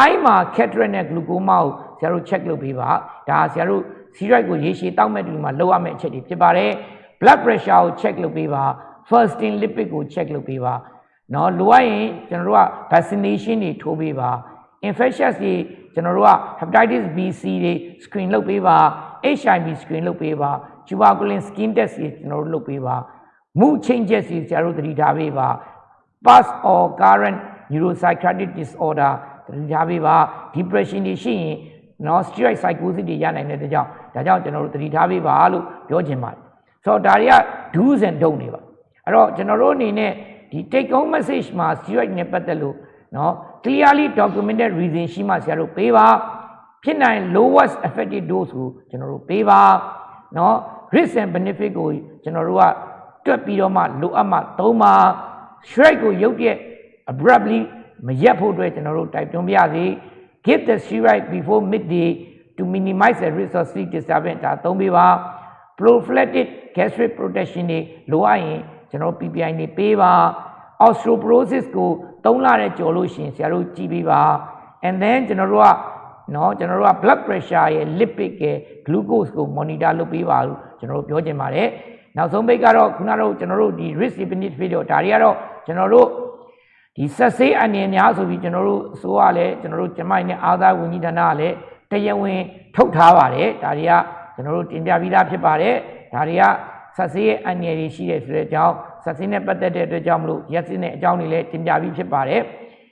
eye မှာ cataract နဲ့ glaucoma ကိုဆရာတို့ check လုပ်ပေးပါဒါဆရာတို့ steroid ကိုရေရှည်တောက်မဲ့တူမှာလောက်ရမယ့်အချက်တွေဖြစ်ပါတယ် blood pressure ကို check လုပ်ပေးပါ fasting lipid ကို check လုပ်ပေးပါ နော်လိုအပ်ရင်ကျွန်တော်တို့က vaccination တွေထိုးပေးပါ infectious တွေကျွန်တော်တို့က hepatitis B C တွေ screen လုပ်ပေးပါ HIV screen လုပ်ပေးပါ tuberculosis skin test တွေကျွန်တော်တို့လုပ်ပေးပါ mood changes တွေကျွန်တော်တို့သတိထားပေးပါ past or current neuropsychiatric disorder သတိထားပေးပါ depression တွေရှိရင်နော် steroid psychosis တွေရနိုင်တဲ့ကြောင့်ဒါကြောင့်ကျွန်တော်တို့သတိထားပေးပါလို့ပြောချင်ပါတယ်ဆိုတော့ဒါတွေက do's and don't တွေပါအဲ့တော့ကျွန်တော်တို့အနေနဲ့ ဒီ take home message မှာ steroid နဲ့ပတ်သက်လို့เนาะ clearly documented reason ရှိမှဆရာတို့ပေးပါဖြစ်နိုင် lowest effective dose ကိုကျွန်တော်တို့ပေးပါเนาะ risk and benefit ကိုကျွန်တော်တို့ကတွက်ပြီးတော့မှလိုအပ်မှသုံးပါ strike ကိုရုပ်ရက် abruptly မရက်ဖို့အတွက်ကျွန်တော်တို့တိုက်တွန်းပြရစီ give the steroid before midday to minimize the risk of sleep disturbance ဒါသုံးပေးပါ prophylactic gastric protection တွေလိုအပ်ရင် ကျွန်တော် PPI နေပေးပါ osteoporosis ကို3လနဲ့ကျော်လို့ရှိရင်ဆရာတို့ကြည့်ပေးပါ and then ကျွန်တော်တို့ကနော်ကျွန်တော်တို့က blood pressure ရဲ့ lipid ရဲ့ glucose ကို monitor လုပ်ပေးပါလို့ကျွန်တော်တို့ပြောချင်ပါတယ်နောက်ဆုံးပိတ်ကတော့ခုနကတော့ကျွန်တော်တို့ဒီ risk benefit တော့ဒါတွေကတော့ကျွန်တော်တို့ဒီဆက်ဆေးအနေများဆိုပြီးကျွန်တော်တို့အစိုးရလည်းကျွန်တော်တို့ကျမိုင်းနဲ့အာသာဝန်ကြီးဌာနကလည်းတရားဝင်ထုတ်ထားပါတယ်ဒါတွေကကျွန်တော်တို့တင်ပြပြီးသားဖြစ်ပါတယ်ဒါတွေက ဆက်ဆေးရဲ့အနေတွေရှိတယ်ဆိုတဲ့အကြောင်းဆက်ဆေးနဲ့ပတ်သက်တဲ့အတွက်ကြောင့်မလို့ရက်စစ်နဲ့အကြောင်းတွေလည်းတင်ပြပြီးဖြစ်ပါတယ်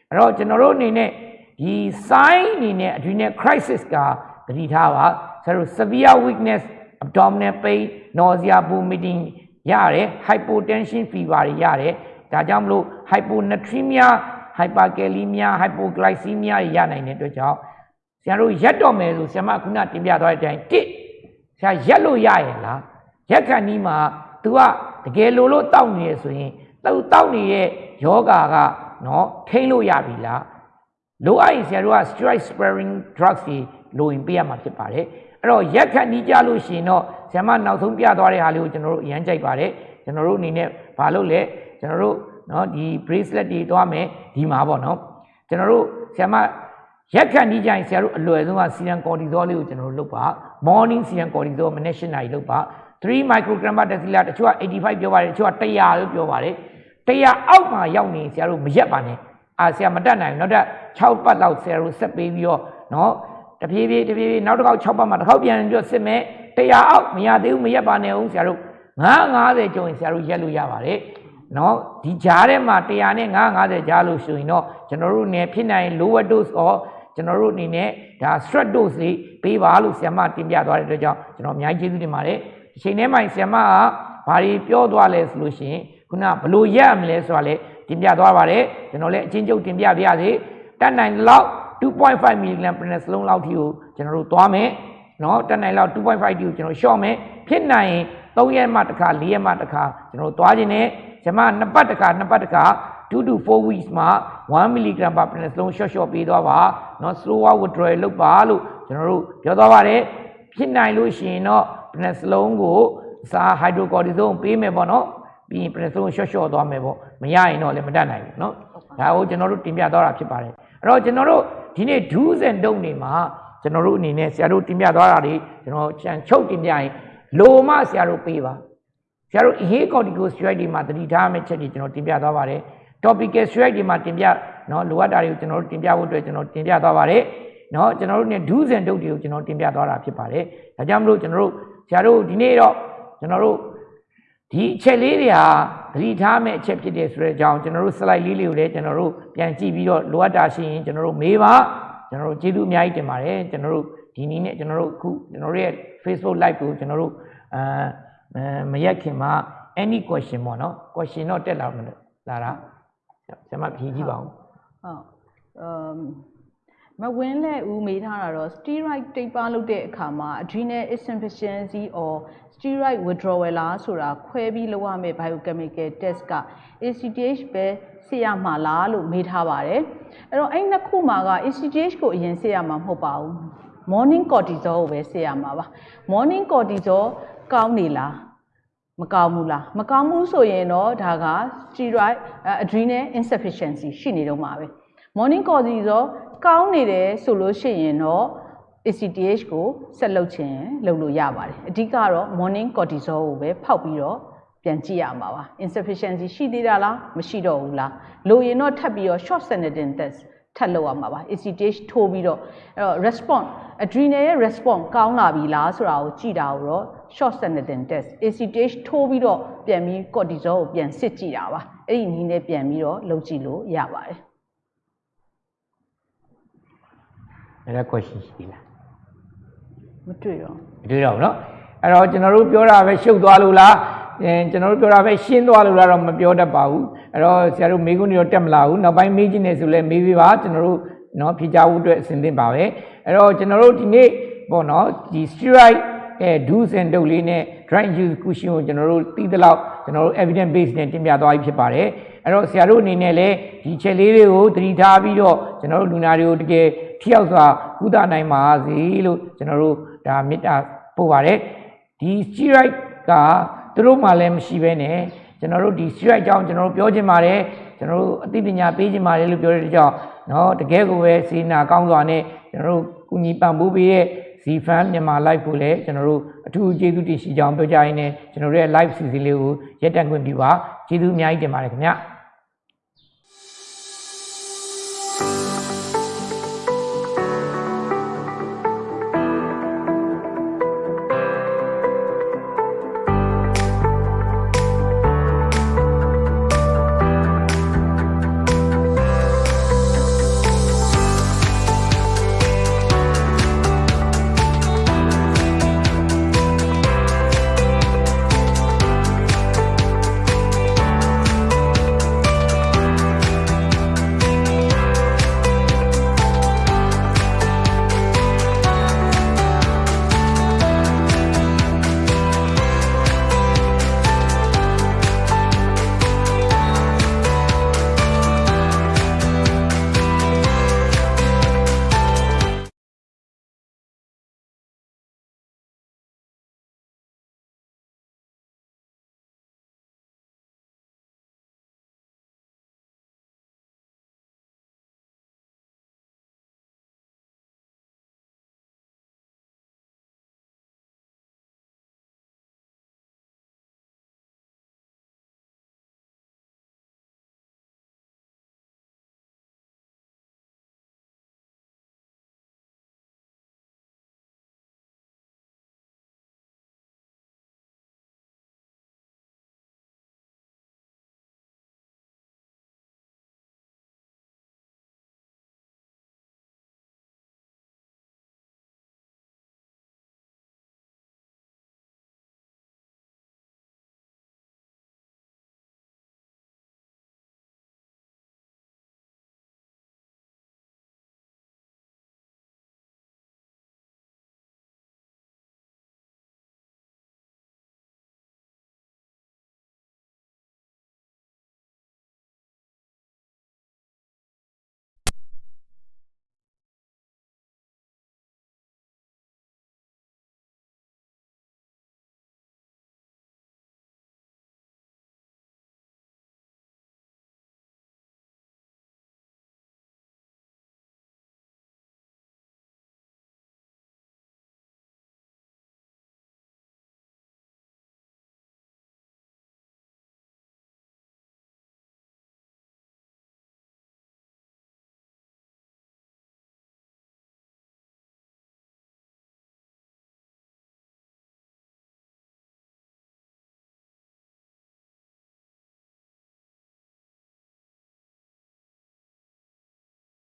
အဲ့တော့ကျွန်တော်တို့အနေနဲ့ဒီ sign အနေနဲ့ adrenal crisis ကသတိထားပါဆိုတော့ severe weakness abdominal pain nausea vomiting ရတယ် hypotension fever တွေရတယ်ဒါကြောင့်မလို့ hyponatremia hyperkalemia hypoglycemia တွေရနိုင်တဲ့အတွက်ကြောင့်ဆရာတို့ရက်တော့မယ်ဆိုဆရာမခုနတင်ပြသွားတဲ့အတိုင်းတစ်ဆရာရက်လို့ရရဲ့လား ရက်ခဏီးမှာ तू ကတကယ်လို့လို့တောက်နေရဆိုရင်သူတောက်နေတဲ့ယောဂါကနော်ထိန်းလို့ရပြီလားလိုအပ်ရင်ဆရာတို့က steroid sparing drugs တွေလိုရင်ပေးရမှာဖြစ်ပါတယ်အဲ့တော့ရက်ခဏီးကြလို့ရှိရင်တော့ဆရာမနောက်ဆုံးပြသွားတဲ့ဟာလေးကိုကျွန်တော်တို့အရန်ကြိုက်ပါတယ်ကျွန်တော်တို့အနေနဲ့ဘာလုပ်လဲကျွန်တော်တို့နော်ဒီ bracelet တွေတွားမယ်ဒီမှာပေါ့နော်ကျွန်တော်တို့ဆရာမရက်ခဏီးကြရင်ဆရာတို့အလွယ်ဆုံးက serum cortisol လေးကိုကျွန်တော်တို့လုပ်ပါ morning serum cortisol မနေ့၈နာရီလုပ်ပါ 3 microgram per deciliter တချို့က85ပြောပါတယ်တချို့က100လို့ပြောပါတယ်100အောက်မှာရောက်နေဆရာတို့မရက်ပါနဲ့အာဆရာမတက်နိုင်ဘူးနောက်ထပ်6ပတ်လောက်ဆရာတို့ဆက်ပေးပြီးတော့နော်တဖြည်းဖြည်းတဖြည်းဖြည်းနောက်တစ်ခေါက်6ပတ်မှတစ်ခေါက်ပြန်ပြီးတော့စစ်မယ်100အောက်မရသေးဘူးမရက်ပါနဲ့ဦးဆရာတို့950ကျုံရင်ဆရာတို့ရက်လို့ရပါတယ်နော်ဒီကြားထဲမှာ100နဲ့950ကြားလို့ဆိုရင်တော့ကျွန်တော်တို့နေဖြစ်နိုင် lower dose or ကျွန်တော်တို့အနေနဲ့ဒါ stress dose လေးပေးပါလို့ဆရာမတင်ပြသွားတဲ့အတွက်ကြောင့်ကျွန်တော်အများကြီးကျေးဇူးတင်ပါတယ် အချိန်ထဲမှာဆရာမကဘာတွေပြောသွားလဲဆိုလို့ရှိရင်ခုနဘလို့ရမလဲဆိုတာလေတင်ပြသွားပါတယ်ကျွန်တော်လည်းအချင်းချုပ်တင်ပြပြရစေတတ်နိုင်လောက်2.5 mg per စလုံးလောက်ထိကိုကျွန်တော်တို့သွားမယ်နော်တတ်နိုင်လောက်2.5 ठी ကိုကျွန်တော်ရှော့မယ်ဖြစ်နိုင်ရင်3ရက်မှတစ်ခါ4ရက်မှတစ်ခါကျွန်တော်သွားခြင်းနဲ့ဂျမနှစ်ပတ်တစ်ခါနှစ်ပတ်တစ်ခါ2 to 4 weeks မှာ1 mg per minute လုံးရှော့ရှော့ပေးသွားပါနော် slow withdrawal လုပ်ပါလို့ကျွန်တော်တို့ပြောသွားပါတယ်ဖြစ်နိုင်လို့ရှိရင်တော့ deciliter ကိုစာ hydrocortisone ပေးမယ်ပေါ့เนาะပြီးရင် deciliter ရှော့ရှော့သွားမယ်ပေါ့မရရင်တော့လည်းမတတ်နိုင်ဘူးเนาะဒါကိုကျွန်တော်တို့တင်ပြသွားတာဖြစ်ပါတယ်အဲ့တော့ကျွန်တော်တို့ဒီနေ့ do's and don't တွေမှာကျွန်တော်တို့အနေနဲ့ဆရာတို့တင်ပြသွားတာတွေကျွန်တော်ချန်ချုပ်တင်ပြရင်လိုမှဆရာတို့ပေးပါဆရာတို့အရေးကော်တီကို steroid တွေမှာတတိထားမယ့်ချက်တွေကျွန်တော်တင်ပြသွားပါတယ် topical steroid တွေမှာတင်ပြเนาะလိုအပ်တာတွေကိုကျွန်တော်တို့တင်ပြဖို့အတွက်ကျွန်တော်တင်ပြသွားပါတယ်เนาะကျွန်တော်တို့ ਨੇ do's and don't တွေကိုကျွန်တော်တင်ပြသွားတာဖြစ်ပါတယ်ဒါကြောင့်မလို့ကျွန်တော်တို့ ဆရာတို့ဒီနေ့တော့ကျွန်တော်တို့ဒီအချက်လေးတွေဟာသတိထားမယ့်အချက်ဖြစ်တယ်ဆိုတဲ့အကြောင်းကျွန်တော်တို့ slide လေးလေးကိုလည်းကျွန်တော်တို့ပြန်ကြည့်ပြီးတော့လိုအပ်တာရှိရင်ကျွန်တော်တို့မေးပါကျွန်တော်တို့ကျေးဇူးအများကြီးတင်ပါတယ်ကျွန်တော်တို့ဒီနည်းနဲ့ကျွန်တော်တို့အခုကျွန်တော်တို့ရဲ့ Facebook live ကိုကျွန်တော်တို့အာမရက်ခင်မှာ any question ပေါ့နော် question တော့တက်လာမလို့လာတာဆရာမဖြေကြည့်ပါဦးဟုတ်အ မ်မဝင်းလက်ဦးမေးထားတာတော့ steroid တိတ်ပါလုပ်တဲ့အခါမှာ adrenal insufficiency or steroid withdrawal လားဆိုတာခွဲပြီးလုပ်ရမယ့် biochemical test က ACTH ပဲစစ်ရမှာလားလို့မေးထားပါတယ်အဲ့တော့အဲ့နှစ်ခုမှာက ACTH ကိုအရင်စစ်ရမှာမဟုတ်ပါဘူး morning cortisol ကိုပဲစစ်ရမှာပါ morning cortisol ကောင်းနေလားမကောင်းဘူးလားမကောင်းဘူးဆိုရင်တော့ဒါက steroid adrenal insufficiency ရှိနေတော့မှာပဲ morning cortisol ကောင်းနေတယ်ဆိုလို့ရှိရင်တော့ ACTH ကိုဆက်လုပ်ခြင်းလုပ်လို့ရပါတယ်အဓိကတော့ morning cortisol ကိုပဲဖောက်ပြီးတော့ပြန်ကြည့်ရမှာပါ insufficiency ရှိသေးတာလားမရှိတော့ဘူးလားလိုရင်တော့ထပ်ပြီးတော့ short sedating test ထပ်လုပ်ရမှာပါ ACTH ထိုးပြီးတော့အဲ့တော့ response adrenal ရဲ့ response ကောင်းလာပြီလားဆိုတာကိုကြည့်တာကိုတော့ short sedating test ACTH ထိုးပြီးတော့ပြန်ပြီး cortisol ကိုပြန်စစ်ကြည့်တာပါအဲ့ဒီနည်းနဲ့ပြန်ပြီးတော့လုပ်ကြည့်လို့ရပါတယ် အဲ့ဒါ question ရှိလား တွေ့တော့ မတွေ့တော့ဘူးเนาะအဲ့တော့ကျွန်တော်တို့ပြောတာပဲရှုပ်သွားလို့လားအဲကျွန်တော်တို့ပြောတာပဲရှင်းသွားလို့လားတော့မပြောတတ်ပါဘူးအဲ့တော့ဆရာတို့မေးခွန်းတွေတော့တက်မလာဘူးနောက်ပိုင်းမေးခြင်းနေဆိုလဲမေးပြပါကျွန်တော်တို့เนาะဖြေကြဖို့အတွက်အဆင်သင့်ပါပဲအဲ့တော့ကျွန်တော်တို့ဒီနေ့ပေါ့เนาะဒီ steroid အဲ do's and don'ts လေးနဲ့ drug use cushion ကိုကျွန်တော်တို့သိသလောက်ကျွန်တော်တို့ evidence base နဲ့တင်ပြသွားပြီဖြစ်ပါတယ် အဲ့တော့ဆရာတို့အနေနဲ့လည်းဒီချက်လေးတွေကိုသတိထားပြီးတော့ကျွန်တော်တို့လူနာတွေကိုတကယ်ထိရောက်စွာကုသနိုင်ပါစေလို့ကျွန်တော်တို့ဒါမေတ္တာပို့ပါတယ်ဒီ steroid ကသူတို့မှလည်းမရှိဘဲနဲ့ကျွန်တော်တို့ဒီ steroid ကြောင့်ကျွန်တော်တို့ပြောချင်ပါတယ်ကျွန်တော်တို့အသိပညာပေးချင်ပါတယ်လို့ပြောတဲ့ကြောင့်เนาะတကယ်ကိုပဲစေနာကောင်းစွာနဲ့ကျွန်တော်တို့ကုညီပံ့ပိုးပေးတဲ့ Z fan မြန်မာ live ကိုလည်းကျွန်တော်တို့အထူးကျေးဇူးတင်ရှိကြောင်းပြောကြရင်းနဲ့ကျွန်တော်တို့ရဲ့ live season လေးကိုရက်တန့်ခွင့်ပြုပါကျေးဇူးအများကြီးတင်ပါတယ်ခင်ဗျာ